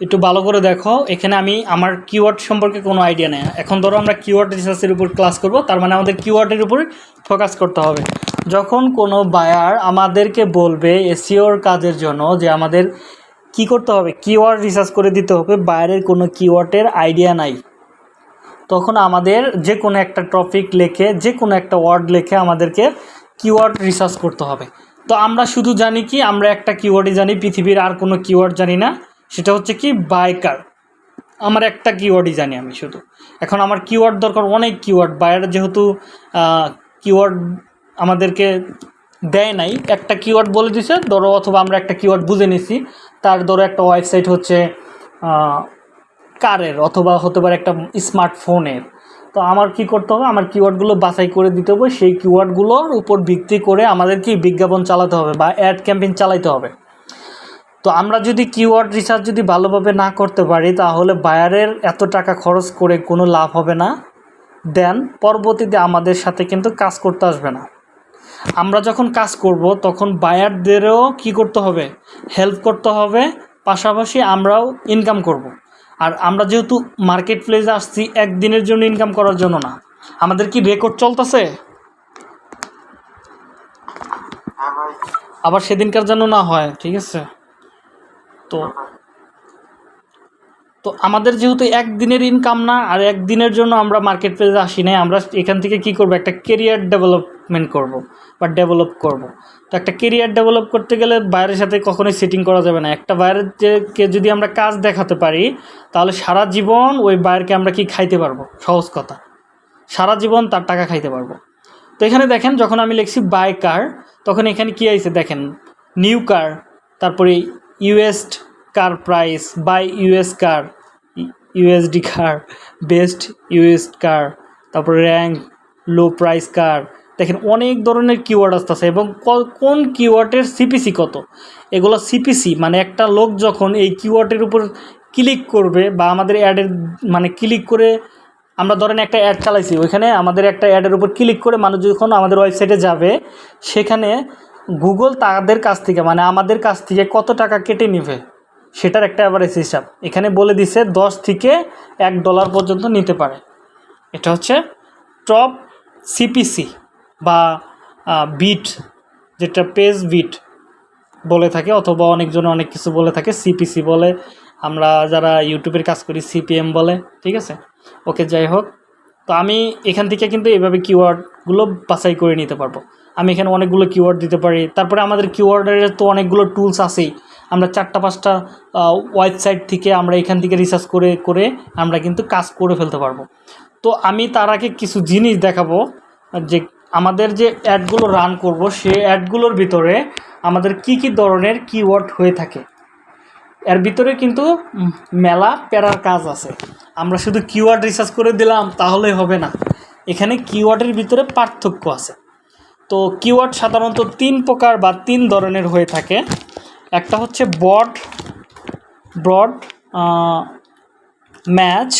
একটু ভালো করে দেখো, এখানে আমি আমার কিওয়ার্ড সম্পর্কে কোনো আইডিয়া নেই। এখন ধরো আমরা কিওয়ার্ড রিসার্চের উপর ক্লাস করব, তার মানে আমাদের কিওয়ার্ডের উপর ফোকাস করতে হবে। যখন কোনো বায়ার আমাদেরকে বলবে এসিওর কাজের জন্য যে আমাদের কি করতে হবে কিওয়ার্ড রিসার্চ করে দিতে হবে বাইরের কোনো কিওয়ার্ডের আইডিয়া নাই। তখন আমাদের যে কোনো একটা টপিক লেখে, যে কোনো একটা ওয়ার্ড লেখে আমাদেরকে কিওয়ার্ড রিসার্চ করতে হবে। তো আমরা শুধু জানি কি, আমরা একটা কিওয়ার্ডই জানি, পৃথিবীর আর কোনো কিওয়ার্ড জানি না। সেটা হচ্ছে কি বাইকার আমার একটা কিওয়ার্ডই জানি আমি শুধু। এখন আমার কিওয়ার্ড দরকার অনেক কিওয়ার্ড বাইরে যেহেতু কিওয়ার্ড আমাদেরকে দেয় নাই, একটা কিওয়ার্ড বলে দিছে, ধরো অথবা আমরা একটা কিওয়ার্ড বুঝে নিছি, তার ধরো একটা ওয়েবসাইট হচ্ছে কারের অথবা হতে পারে একটা স্মার্টফোনের। তো আমার কি করতে হবে? আমার কিওয়ার্ডগুলো বাছাই করে দিতে হবে। সেই কিওয়ার্ডগুলোর উপর ভিত্তি করে আমাদের কি বিজ্ঞাপন চালাতে হবে বা অ্যাড ক্যাম্পেইন চালাতে হবে। তো আমরা যদি কিওয়ার্ড রিসার্চ যদি ভালোভাবে না করতে পারি, তাহলে বায়ারের এত টাকা খরচ করে কোনো লাভ হবে না। দেন পরবর্তীতে আমাদের সাথে কিন্তু কাজ করতে আসবে না। আমরা যখন কাজ করব, তখন বায়ারদেরও কি করতে হবে? হেল্প করতে হবে। পাশাপাশি আমরাও ইনকাম করব। আর আমরা যেহেতু মার্কেট প্লেসে আসছি, একদিনের জন্য ইনকাম করার জন্য না। আমাদের কি রেকর্ড চলতেছে? আবার সেদিনকার জন্য না হয়, ঠিক আছে? তো তো আমাদের যেহেতু একদিনের ইনকাম না, আর একদিনের জন্য আমরা মার্কেট প্লেসে আসি নাই, আমরা এখান থেকে কি করব? একটা কেরিয়ার ডেভেলপমেন্ট করব বা ডেভেলপ করব। তো একটা কেরিয়ার ডেভেলপ করতে গেলে বাইরের সাথে কখনোই সেটিং করা যাবে না। একটা বাইরের যে কে যদি আমরা কাজ দেখাতে পারি, তাহলে সারা জীবন ওই বাইরকে আমরা কি খাইতে পারব? সহজ কথা। সারা জীবন তার টাকা খাইতে পারব। তো এখানে দেখেন, যখন আমি লিখছি বাই কার তখন এখানে কী আছে দেখেন নিউ কার তারপরে US car price buy US car USD car best US car তারপরে র্যাঙ্ক লো প্রাইস কার দেখেন অনেক ধরনের কিওয়ার্ড আসতেছে এবং কোন কিওয়ার্ডের সিপিসি কত? এগুলো সিপিসি মানে একটা লোক যখন এই কিওয়ার্ডের উপর ক্লিক করবে বা আমাদের অ্যাডের মানে ক্লিক করে, আমরা ধরেন একটা অ্যাড চালাইছি, ওইখানে আমাদের একটা অ্যাডের উপর ক্লিক করে মানুষ যখন আমাদের ওয়েবসাইটে যাবে, সেখানে গুগল তাদের কাছ থেকে মানে আমাদের কাছ থেকে কত টাকা কেটে নেবে? সেটার একটা অ্যাভারেজ হিসাব। এখানে বলে দিছে দশ থেকে এক ডলার পর্যন্ত নিতে পারে। এটা হচ্ছে টপ সিপিসি বা বিট যেটা পেজ বিট বলে থাকে অথবা অনেকজন অনেক কিছু বলে থাকে সিপিসি বলে। আমরা যারা ইউটিউবের কাজ করি সিপিএম বলে, ঠিক আছে? ওকে, যাই হোক। তো আমি এখান থেকে কিন্তু এভাবে কিওয়ার্ডগুলো বাছাই করে নিতে পারব। আমি এখানে অনেকগুলো কিওয়ার্ড দিতে পারি। তারপরে আমাদের কিওয়ার্ডের তো অনেকগুলো টুলস আছেই। আমরা চারটা, পাঁচটা ওয়েবসাইট থেকে আমরা এখান থেকে রিসার্চ করে করে আমরা কিন্তু কাজ করে ফেলতে পারব। তো আমি তার আগে কিছু জিনিস দেখাবো, যে আমাদের যে অ্যাডগুলো রান করব সে অ্যাডগুলোর ভিতরে আমাদের কি কি ধরনের কিওয়ার্ড হয়ে থাকে। এর ভিতরে কিন্তু মেলা প্যারার কাজ আছে। আমরা শুধু কিওয়ার্ড রিসার্চ করে দিলাম তাহলে হবে না। এখানে কিওয়ার্ডের ভিতরে পার্থক্য আছে। তো কিওয়ার্ড সাধারণত তিন প্রকার বা তিন ধরনের হয়ে থাকে। একটা হচ্ছে বড ব্রড ম্যাচ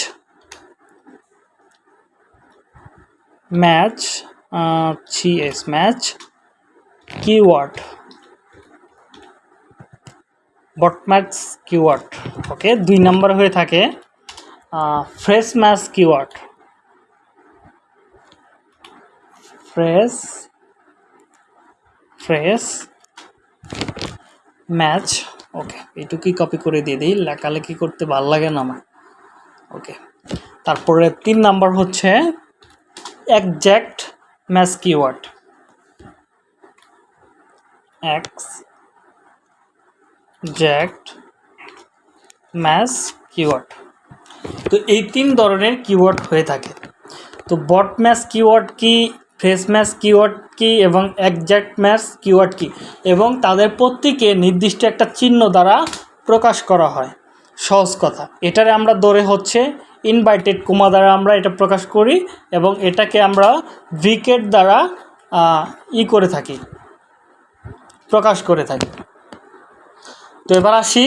ম্যাচ সিএস ম্যাচ, কিওয়ার্ড বটম্যাক্স কিওয়ার্ড, ওকে, দুই নম্বর হয়ে থাকে phrase match keyword, phrase phrase match, okay, এইটুকুই কপি করে দিয়ে দিই, লেখালেখি করতে ভালো লাগে না আমার, ওকে, তারপরে তিন নাম্বার হচ্ছে exact match keyword? Exact match keyword. তো এই তিন ধরনের কিওয়ার্ড হয়ে থাকে। তো বট ম্যাচ কিওয়ার্ড কি ফ্রেশ ম্যাচ কিওয়ার্ড কি, এবং একজ্যাক্ট ম্যাচ কিওয়ার্ড কি? এবং তাদের প্রত্যেকে নির্দিষ্ট একটা চিহ্ন দ্বারা প্রকাশ করা হয়। সহজ কথা। এটারে আমরা ধরে হচ্ছে ইনভাইটেড কোমা দ্বারা আমরা এটা প্রকাশ করি এবং এটাকে আমরা ব্রিকেট দ্বারা ই করে থাকি, প্রকাশ করে থাকি। তো এবার আসি,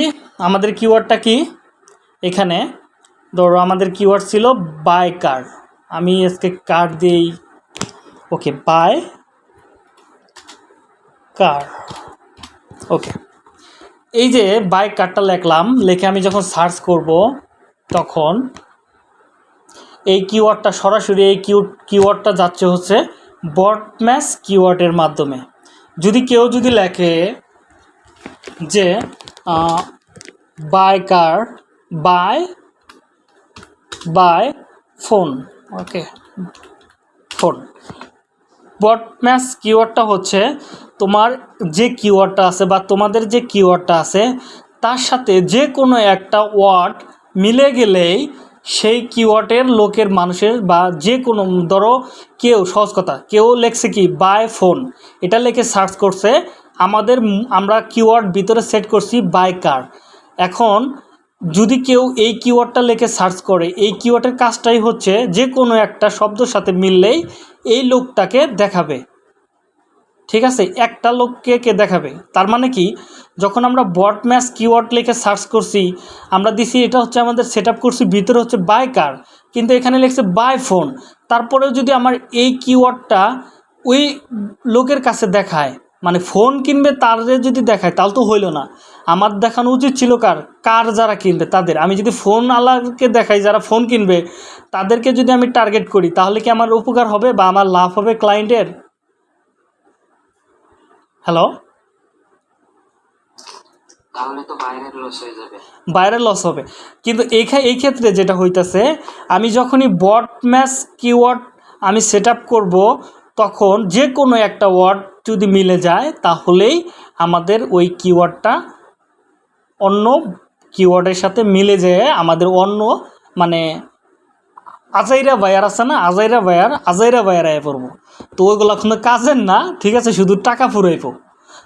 আমাদের কিওয়ার্ডটা কি? এখানে, ধরো আমাদের কিওয়ার্ড ছিল বাই কার আমি আজকে কার দিই ওকে বাই কার ওকে এই যে বাই কারটা লেখলাম, লেখে আমি যখন সার্চ করব, তখন এই কিওয়ার্ডটা সরাসরি এই কিউ কিওয়ার্ডটা যাচ্ছে হচ্ছে বট ম্যাচ কিওয়ার্ডের মাধ্যমে। যদি কেউ যদি লেখে যে buy car buy buy phone okay phone broad match কিওয়ার্ডটা হচ্ছে তোমার যে কিওয়ার্ডটা আছে বা তোমাদের যে কিওয়ার্ডটা আছে, তার সাথে যে কোনো একটা ওয়ার্ড মিলে গেলেই সেই কিওয়ার্ডের লোকের মানুষের বা যে কোনো, ধরো কেউ, সহজ কথা, কেউ লেখছে কি বাই ফোন এটা লেখে সার্চ করছে, আমাদের আমরা কিওয়ার্ড ভিতরে সেট করছি বাই কার এখন যদি কেউ এই কিওয়ার্ডটা লেখে সার্চ করে, এই কিওয়ার্ডের কাজটাই হচ্ছে যে কোনো একটা শব্দের সাথে মিললেই এই লোকটাকে দেখাবে। ঠিক আছে, একটা লোককে কে দেখাবে? তার মানে কি, যখন আমরা বট ম্যাচ কিওয়ার্ড লিখে সার্চ করছি, আমরা দিছি এটা হচ্ছে আমাদের সেট করছি, ভিতরে হচ্ছে বাই কার কিন্তু এখানে লিখছে বাই ফোন তারপরেও যদি আমার এই কিওয়ার্ডটা ওই লোকের কাছে দেখায় মানে ফোন কিনবে তার যদি দেখায়, তাহলে তো হইল না। আমার দেখানো উচিত ছিল কার? কার যারা কিনবে? তাদের। আমি যদি ফোন আলাকে দেখাই, যারা ফোন কিনবে, তাদেরকে যদি আমি টার্গেট করি, তাহলে কি আমার উপকার হবে বা আমার লাভ হবে ক্লায়েন্টের হ্যালো তাহলে তো বাইরের লস হয়ে যাবে। লস হবে। কিন্তু এই এই ক্ষেত্রে যেটা হইতাছে আমি যখনই বট ম্যাচ কিওয়ার্ড আমি সেট আপ করব তখন যে কোনো একটা ওয়ার্ড যদি মিলে যায় তাহলেই আমাদের ওই কিওয়ার্ডটা অন্য কিওয়ার্ডের সাথে মিলে যেয়ে আমাদের অন্য মানে আজাইরা বায়ার আছে না? আজাইরা বায়ার আজাইরা বায়ার আয় পড়ব। তো ওইগুলো কোনো কাজের না, ঠিক আছে, শুধু টাকা ফুরাইবো।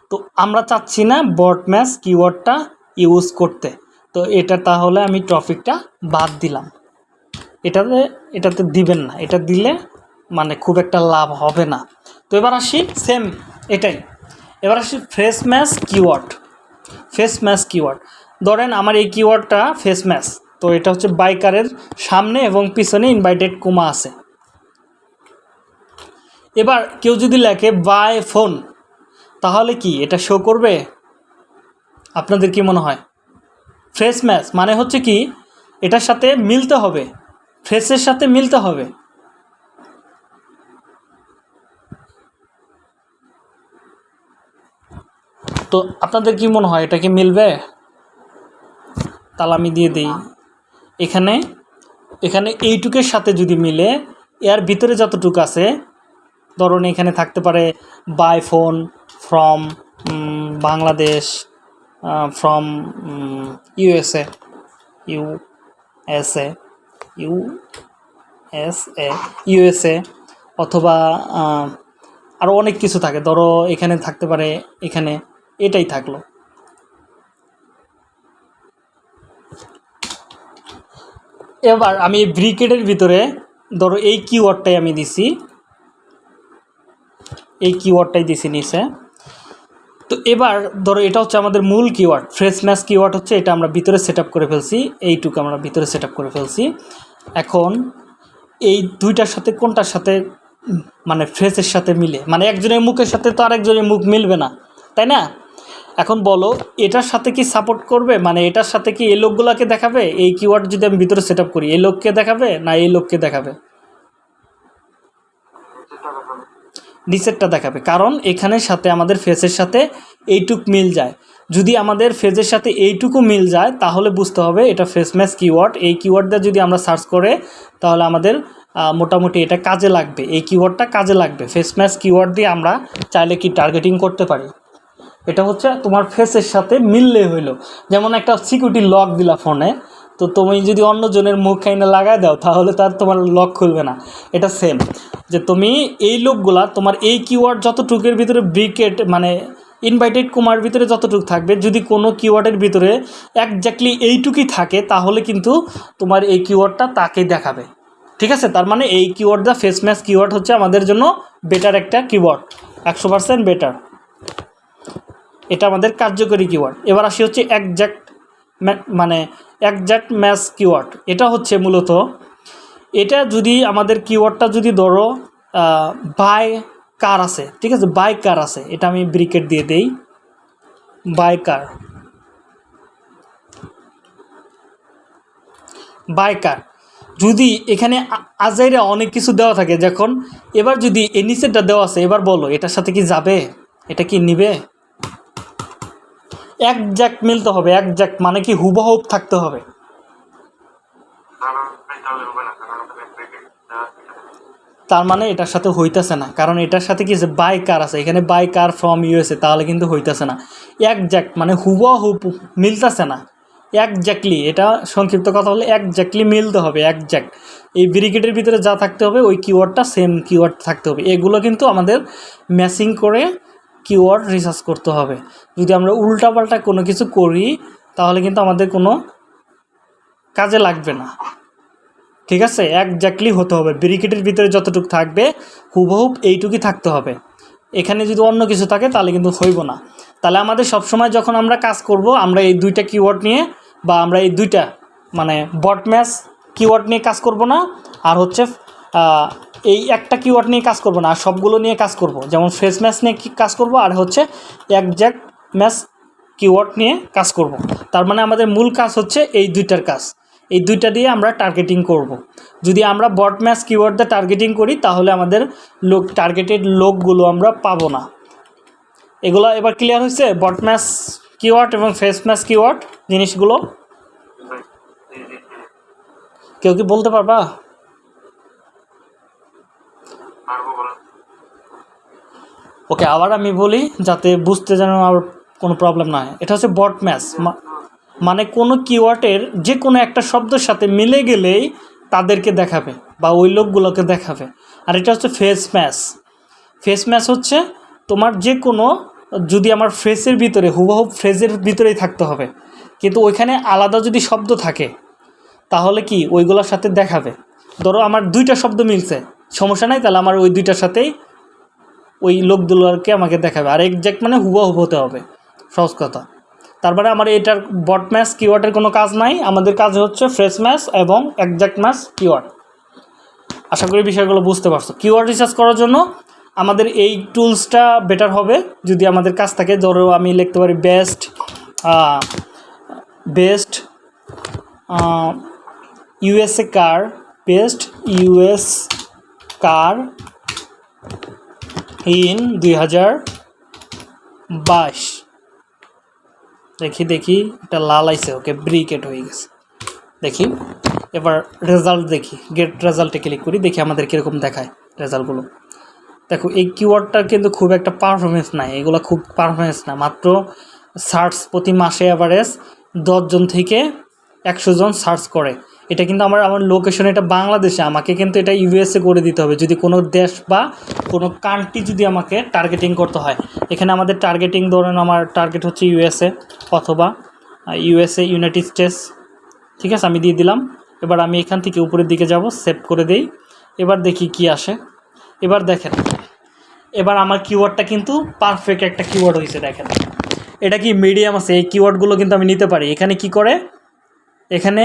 তো আমরা চাচ্ছি না বট ম্যাচ কিওয়ার্ডটা ইউজ করতে। তো এটা তাহলে আমি টপিকটা বাদ দিলাম। এটাতে এটাতে দিবেন না। এটা দিলে মানে খুব একটা লাভ হবে না। তো এবার আসি, সেম এটাই। এবার আসি phrase match keyword. Phrase match keyword. ধরেন আমার এই কিওয়ার্ডটা ফেস ম্যাচ। তো এটা হচ্ছে বাইকারের সামনে এবং পিছনে ইনভাইটেড কুমা আছে। এবার কেউ যদি লেখে বাই ফোন, তাহলে কি এটা শো করবে? আপনাদের কি মনে হয়? ফ্রেশ ম্যাচ মানে হচ্ছে কি, এটার সাথে মিলতে হবে, ফ্রেশের সাথে মিলতে হবে। তো আপনাদের কি মনে হয়, এটা কি মিলবে? তাহলে আমি দিয়ে দিই। এখানে এখানে এইটুকের সাথে যদি মিলে, এর ভিতরে যতটুক আছে, ধরুন এখানে থাকতে পারে buy phone from Bangladesh from USA U S A U S A USA অথবা আরও অনেক কিছু থাকে। ধরো এখানে থাকতে পারে, এখানে এটাই থাকল। এবার আমি এই ব্রিকেডের ভিতরে, ধরো এই কিওয়ার্ডটাই আমি দিছি। এই কিওয়ার্ডটাই দিছি নিচে। তো এবার ধরো এটা হচ্ছে আমাদের মূল কিওয়ার্ড ফ্রেশ ম্যাচ কিওয়ার্ড হচ্ছে, এটা আমরা ভিতরে সেট করে ফেলছি, এইটুকু আমরা ভিতরে সেট করে ফেলছি। এখন এই দুইটার সাথে কোনটার সাথে মানে ফ্রেশের সাথে মিলে? মানে একজনের মুখের সাথে তো আরেকজনের মুখ মিলবে না, তাই না? এখন বলো, এটার সাথে কি সাপোর্ট করবে? মানে এটার সাথে কি এই লোকগুলোকে দেখাবে? এই কিওয়ার্ড যদি আমি ভিতরে সেট করি, এই লোককে দেখাবে না এই লোককে দেখাবে? নিচেরটা দেখাবে। কারণ এখানের সাথে, আমাদের ফেসের সাথে এইটুক মিল যায়। যদি আমাদের ফেজের সাথে এইটুকু মিল যায়, তাহলে বুঝতে হবে এটা ফেস ম্যাচ কিওয়ার্ড এই কিওয়ার্ডটা যদি আমরা সার্চ করে, তাহলে আমাদের মোটামুটি এটা কাজে লাগবে। এই কিওয়ার্ডটা কাজে লাগবে। ফেস ম্যাচ কিওয়ার্ড দিয়ে আমরা চাইলে কি টার্গেটিং করতে পারি? এটা হচ্ছে তোমার ফেসের সাথে মিললে হইল। যেমন একটা সিকিউরিটি লক দিলা ফোনে তো তুমি যদি অন্যজনের মুখ খাইনে লাগাই দাও, তাহলে তার তোমার লক খুলবে না। এটা সেম যে তুমি এই লোকগুলা, তোমার এই কিওয়ার্ড যতটুকের ভিতরে ব্রিকেট মানে ইনভাইটেড কুমার ভিতরে যতটুকু থাকবে, যদি কোনো কিওয়ার্ডের ভিতরে একজাক্টলি এইটুকুই থাকে, তাহলে কিন্তু তোমার এই কিওয়ার্ডটা তাকেই দেখাবে। ঠিক আছে? তার মানে এই কিওয়ার্ডটা ফেস ম্যাচ কিওয়ার্ড হচ্ছে আমাদের জন্য বেটার একটা কিওয়ার্ড একশো পার্সেন্ট বেটার এটা আমাদের কার্যকরী কিওয়ার্ড এবার আসি হচ্ছে একজ্যাক্ট মানে একজ্যাক্ট ম্যাচ কিওয়ার্ড এটা হচ্ছে মূলত, এটা যদি আমাদের কিওয়ার্ডটা যদি ধরো বাই কার আছে, ঠিক আছে? বাই কার আছে। এটা আমি ব্রিকেট দিয়ে দেই। বাই কার বাই কার যদি এখানে আজাইরা অনেক কিছু দেওয়া থাকে, যখন এবার যদি এ নিচেরটা দেওয়া আছে, এবার বলো, এটার সাথে কি যাবে? এটা কি নিবে? একজ্যাক্ট মিলতে হবে একজ্যাক্ট মানে কি হুবহুব থাকতে হবে। তার মানে এটার সাথে হইতাছে না, কারণ এটার সাথে কি আছে বাই কার আছে, এখানে বাই কার ফ্রম ইউএসএ তাহলে কিন্তু হইতাছে না। একজ্যাক্ট মানে হুবহুব মিলতাছে না। একজ্যাক্টলি এটা সংক্ষিপ্ত কথা হলে একজ্যাক্টলি মিলতে হবে একজ্যাক্ট এই ব্রিগেডের ভিতরে যা থাকতে হবে, ওই কিওয়ার্ডটা সেম কিওয়ার্ড থাকতে হবে। এগুলো কিন্তু আমাদের ম্যাচিং করে কিওয়ার্ড রিসার্চ করতে হবে। যদি আমরা উল্টাপাল্টা কোনো কিছু করি, তাহলে কিন্তু আমাদের কোনো কাজে লাগবে না। ঠিক আছে? একজাক্টলি হতে হবে। ব্রিকেটের ভিতরে যতটুকু থাকবে হুবহুব এইটুকুই থাকতে হবে। এখানে যদি অন্য কিছু থাকে, তাহলে কিন্তু হইব না। তাহলে আমাদের সবসময় যখন আমরা কাজ করব, আমরা এই দুইটা কিওয়ার্ড নিয়ে বা আমরা এই দুইটা মানে বট ম্যাচ কিওয়ার্ড নিয়ে কাজ করব না। আর হচ্ছে এই একটা কিওয়ার্ড নিয়ে কাজ করব না আর সবগুলো নিয়ে কাজ করব। যেমন ফ্রেশ ম্যাচ নিয়ে কি কাজ করব আর হচ্ছে একজ্যাক্ট ম্যাচ কিওয়ার্ড নিয়ে কাজ করব। তার মানে আমাদের মূল কাজ হচ্ছে এই দুইটার কাজ। এই দুইটা দিয়ে আমরা টার্গেটিং করব। যদি আমরা বট ম্যাচ কিওয়ার্ড দিয়ে টার্গেটিং করি তাহলে আমাদের লোক টার্গেটেড লোকগুলো আমরা পাবো না। এগুলো এবার ক্লিয়ার হয়েছে? বট ম্যাচ কিওয়ার্ড এবং ফেস ম্যাচ কিওয়ার্ড জিনিসগুলো? কেউ কি বলতে পারব? ওকে, আবার আমি বলি যাতে বুঝতে যেন আর কোনো প্রবলেম না হয়। এটা হচ্ছে বট ম্যাচ। মানে কোনো কিওয়ার্ডের যে কোনো একটা শব্দের সাথে মিলে গেলেই তাদেরকে দেখাবে বা ওই লোকগুলোকে দেখাবে। আর এটা হচ্ছে ফেস ম্যাচ ফেস ম্যাচ হচ্ছে তোমার যে কোনো যদি আমার ফ্রেসের ভিতরে, হুবহু ফ্রেজের ভিতরেই থাকতে হবে। কিন্তু ওইখানে আলাদা যদি শব্দ থাকে, তাহলে কি ওইগুলোর সাথে দেখাবে? ধরো আমার দুইটা শব্দ মিলছে। সমস্যা নাই, তাহলে আমার ওই দুইটার সাথেই ওই লোকগুলোকে আমাকে দেখাবে। আর একজ্যাক্ট মানে হুবহুব হতে হবে। সহজ কথা। তারপরে আমার এটার বট ম্যাচ কিওয়ার্ডের কোনো কাজ নাই। আমাদের কাজ হচ্ছে ফ্রেশ ম্যাচ এবং একজ্যাক্ট ম্যাচ কিওয়ার্ড আশা করি বিষয়গুলো বুঝতে পারছ। কিওয়ার্ড রিসার্চ করার জন্য আমাদের এই টুলসটা বেটার হবে। যদি আমাদের কাজ থাকে, ধরো আমি লিখতে পারি best best USA car best US car in দুই হাজার বাইশ। দেখি দেখি, এটা লাল আইছে, ওকে ব্রিকেট হয়ে গেছে। দেখি, এবার রেজাল্ট দেখি গেট রেজাল্টে ক্লিক করি, দেখি আমাদের কীরকম দেখায় রেজাল্টগুলো দেখো, এই কিওয়ার্ডটার কিন্তু খুব একটা পারফরমেন্স নাই, এগুলো খুব পারফরমেন্স না, মাত্র সার্চ প্রতি মাসে অ্যাভারেজ দশজন থেকে একশো জন সার্চ করে। এটা কিন্তু আমার আমার লোকেশন এটা বাংলাদেশে, আমাকে কিন্তু এটা ইউএসএ করে দিতে হবে। যদি কোনো দেশ বা কোনো কান্ট্রি যদি আমাকে টার্গেটিং করতে হয়, এখানে আমাদের টার্গেটিং ধরেন আমার টার্গেট হচ্ছে ইউএসএ অথবা ইউএসএ ইউনাইটেড স্টেটস ঠিক আছে? আমি দিয়ে দিলাম। এবার আমি এখান থেকে উপরের দিকে যাব সেভ করে দেই। এবার দেখি কি আসে। এবার দেখেন, এবার আমার কিওয়ার্ডটা কিন্তু পারফেক্ট একটা কিওয়ার্ড হয়েছে দেখেন। এটা কি মিডিয়াম আছে? এই কিওয়ার্ডগুলো কিন্তু আমি নিতে পারি। এখানে কি করে? এখানে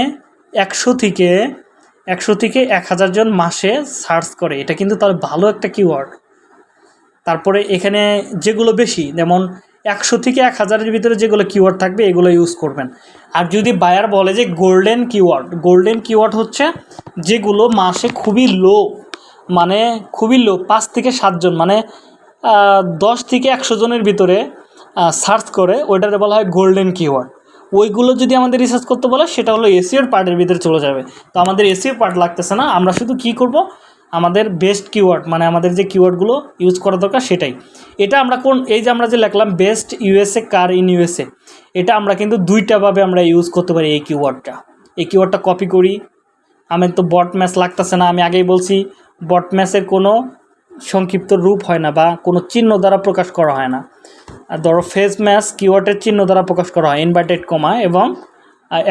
একশো থেকে একশো থেকে এক হাজার জন মাসে সার্চ করে। এটা কিন্তু তার ভালো একটা কিওয়ার্ড তারপরে এখানে যেগুলো বেশি, যেমন একশো থেকে এক হাজারের ভিতরে যেগুলো কিওয়ার্ড থাকবে, এগুলো ইউজ করবেন। আর যদি বায়ার বলে যে গোল্ডেন কিওয়ার্ড গোল্ডেন কিওয়ার্ড হচ্ছে যেগুলো মাসে খুবই লো মানে খুবই লো পাঁচ থেকে সাতজন মানে দশ থেকে একশো জনের ভিতরে সার্চ করে ওইটাতে বলা হয় গোল্ডেন কিওয়ার্ড ওইগুলো যদি আমাদের রিসার্চ করতে বলে, সেটা হলো এসিওর পার্টের ভিতরে চলে যাবে। তো আমাদের এসিও পার্ট লাগতেছে না, আমরা শুধু কি করব? আমাদের বেস্ট কিওয়ার্ড মানে আমাদের যে কিওয়ার্ডগুলো ইউজ করা দরকার সেটাই। এটা আমরা কোন, এই যে আমরা যে লিখলাম best USA car in USA এটা আমরা কিন্তু দুইটাভাবে আমরা ইউজ করতে পারি এই কিওয়ার্ডটা এই কিওয়ার্ডটা কপি করি। আমি তো বট ম্যাচ লাগতেছে না, আমি আগেই বলছি বট ম্যাচের কোনো সংক্ষিপ্ত রূপ হয় না বা কোনো চিহ্ন দ্বারা প্রকাশ করা হয় না। ধরো ফেস ম্যাচ কিওয়ার্ডের চিহ্ন দ্বারা প্রকাশ করা হয় ইনভার্টেড কমা এবং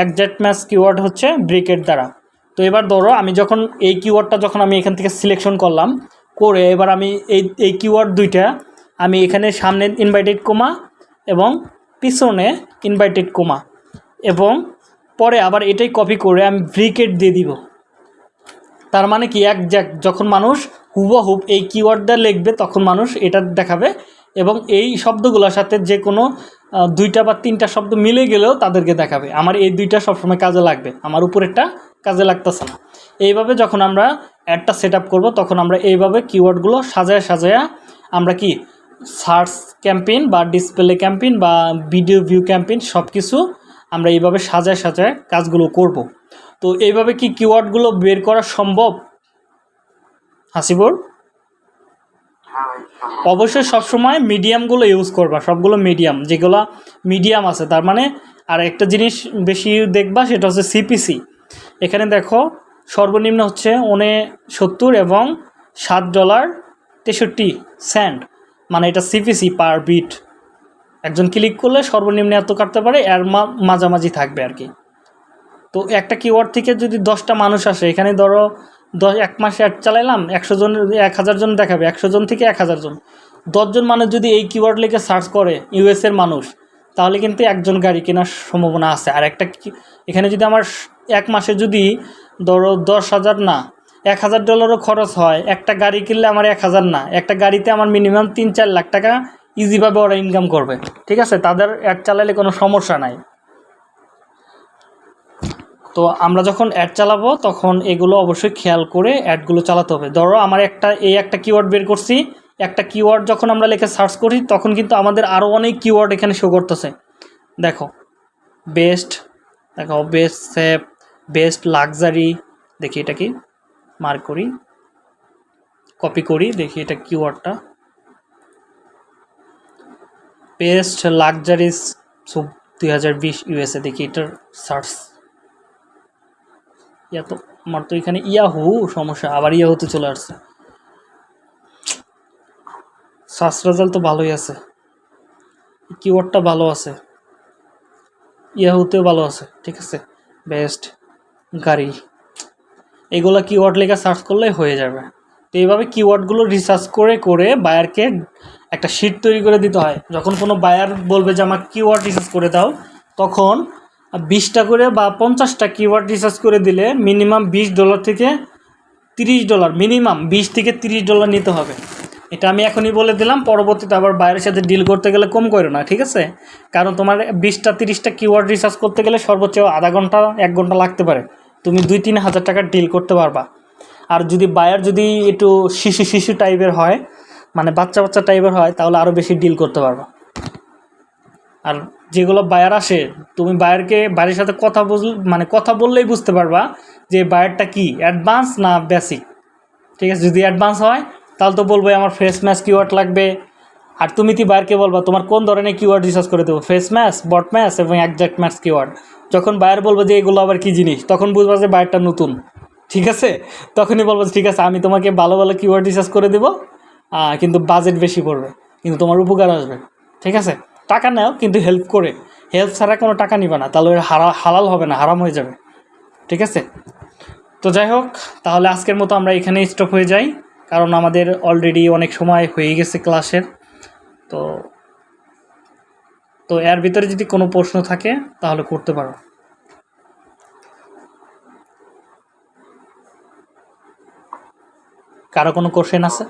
একজ্যাক্ট ম্যাচ কিওয়ার্ড হচ্ছে ব্রিকেট দ্বারা। তো এবার ধরো আমি যখন এই কিওয়ার্ডটা যখন আমি এখান থেকে সিলেকশন করলাম, করে এবার আমি এই এই কিওয়ার্ড দুইটা আমি এখানে সামনে ইনভাইটেড কোমা এবং পিছনে ইনভাইটেড কোমা এবং পরে আবার এটাই কপি করে আমি ব্রিকেট দিয়ে দিব। তার মানে কি? এক যখন মানুষ হুবহুব এই কিওয়ার্ডটা লিখবে, তখন মানুষ এটা দেখাবে এবং এই শব্দগুলোর সাথে যে কোনো দুইটা বা তিনটা শব্দ মিলে গেলেও তাদেরকে দেখাবে। আমার এই দুইটা সবসময় কাজে লাগবে। আমার উপরেরটা কাজে লাগতেছে না। এইভাবে যখন আমরা অ্যাডটা সেট আপ করব, তখন আমরা এইভাবে কিওয়ার্ডগুলো সাজায় সাজায়া আমরা কি সার্চ ক্যাম্পেইন বা ডিসপ্লে ক্যাম্পেইন বা ভিডিও ভিউ ক্যাম্পেইন সব কিছু আমরা এইভাবে সাজায় সাজায় কাজগুলো করব। তো এইভাবে কি কিওয়ার্ডগুলো বের করা সম্ভব? হাসিবুর। অবশ্যই সবসময় মিডিয়ামগুলো ইউজ করবা, সবগুলো মিডিয়াম যেগুলো মিডিয়াম আছে। তার মানে আর একটা জিনিস বেশি দেখবা, সেটা হচ্ছে সিপিসি এখানে দেখো, সর্বনিম্ন হচ্ছে উনে সত্তর এবং সাত ডলার তেষট্টি সেন্ট মানে এটা সিপিসি পার বিট একজন ক্লিক করলে সর্বনিম্ন এত কাটতে পারে, এর মাঝামাঝি থাকবে আর কি। তো একটা কিওয়ার্ড থেকে যদি দশটা মানুষ আসে, এখানে ধরো দশ, এক মাসে অ্যাড চালাইলাম, একশো জন এক হাজার জন দেখাবে, একশো জন থেকে এক হাজার জন। দশজন মানুষ যদি এই কিওয়ার্ড লিখে সার্চ করে ইউএসের মানুষ, তাহলে কিন্তু একজন গাড়ি কেনার সম্ভাবনা আছে। আর একটা এখানে যদি আমার এক মাসে যদি ধরো দশ হাজার না, এক হাজার ডলারও খরচ হয়, একটা গাড়ি কিনলে আমার এক হাজার না, একটা গাড়িতে আমার মিনিমাম তিন, চার লাখ টাকা ইজিভাবে ওরা ইনকাম করবে। ঠিক আছে? তাদের অ্যাড চালালে কোনো সমস্যা নাই। তো আমরা যখন অ্যাড চালাবো, তখন এগুলো অবশ্যই খেয়াল করে অ্যাডগুলো চালাতে হবে। ধরো আমার একটা, এই একটা কিওয়ার্ড বের করছি, একটা কিওয়ার্ড যখন আমরা লেখে সার্চ করি, তখন কিন্তু আমাদের আরও অনেক কিওয়ার্ড এখানে শো করতেছে। দেখো বেস্ট দেখো বেস্ট সেফ বেস্ট লাক্সারি দেখি এটা কি মার্ক করি কপি করি, দেখি এটা কিওয়ার্ডটা বেস্ট লাক্সারিস সুপ দুই হাজার বিশ ইউএসএ দেখি এটার সার্চ ইয়া তো, আমার তো এখানে ইয়াহু, সমস্যা, আবার ইয়াহুতে চলে আসছে। সার্চ রেজাল্ট তো ভালোই আছে। কিওয়ার্ডটা ভালো আছে। ইয়াহুতেও ভালো আছে, ঠিক আছে? বেস্ট গাড়ি। এগুলো কিওয়ার্ড লেখা সার্চ করলে হয়ে যাবে। তো এইভাবে কিওয়ার্ডগুলো রিসার্চ করে করে বায়ারকে একটা শিট তৈরি করে দিতে হয়। যখন কোনো বায়ার বলবে যে আমার কিওয়ার্ড রিসার্চ করে দাও, তখন বিশটা করে বা পঞ্চাশটা কিওয়ার্ড রিসার্চ করে দিলে মিনিমাম বিশ ডলার থেকে তিরিশ ডলার মিনিমাম বিশ থেকে তিরিশ ডলার নিতে হবে। এটা আমি এখনই বলে দিলাম, পরবর্তীতে আবার বাইরের সাথে ডিল করতে গেলে কম করো না, ঠিক আছে? কারণ তোমার বিশটা, তিরিশটা কিওয়ার্ড রিসার্চ করতে গেলে সর্বোচ্চ আধা ঘণ্টা, এক ঘণ্টা লাগতে পারে। তুমি দুই, তিন হাজার টাকার ডিল করতে পারবা। আর যদি বায়ার যদি একটু শিশু শিশু টাইপের হয় মানে বাচ্চা বাচ্চা টাইপের হয়, তাহলে আরও বেশি ডিল করতে পারবা। আর যেগুলো বায়ার আসে, তুমি বায়ারকে বাড়ির সাথে কথা বুঝ মানে কথা বললেই বুঝতে পারবা যে বায়ারটা কি অ্যাডভান্স না বেসিক ঠিক আছে? যদি অ্যাডভান্স হয়, তাহলে তো বলব আমার ফেস ম্যাচ কিওয়ার্ড লাগবে। আর তুমি কি বায়ারকে বলবা, তোমার কোন ধরনের কিওয়ার্ড রিসার্চ করে দেবো? ফেস ম্যাচ বট ম্যাচ এবং একজ্যাক্ট ম্যাচ কিওয়ার্ড যখন বায়ার বলব যে এগুলো আবার কী জিনিস, তখন বুঝবা যে বায়ারটা নতুন, ঠিক আছে? তখনই বলব ঠিক আছে, আমি তোমাকে ভালো ভালো কিওয়ার্ড রিসার্চ করে দেবো কিন্তু বাজেট বেশি পড়বে, কিন্তু তোমার উপকার আসবে, ঠিক আছে? টাকা নাও, কিন্তু হেল্প করে। হেল্প ছাড়া কোনো টাকা নিবে না, তাহলে হারা, হালাল হবে না, হারাম হয়ে যাবে। ঠিক আছে? তো যাই হোক, তাহলে আজকের মতো আমরা এখানে স্টপ হয়ে যাই, কারণ আমাদের অলরেডি অনেক সময় হয়ে গেছে ক্লাসের তো তো এর ভিতরে যদি কোনো প্রশ্ন থাকে, তাহলে করতে পারো। কারও কোনো কোশ্চেন আছে?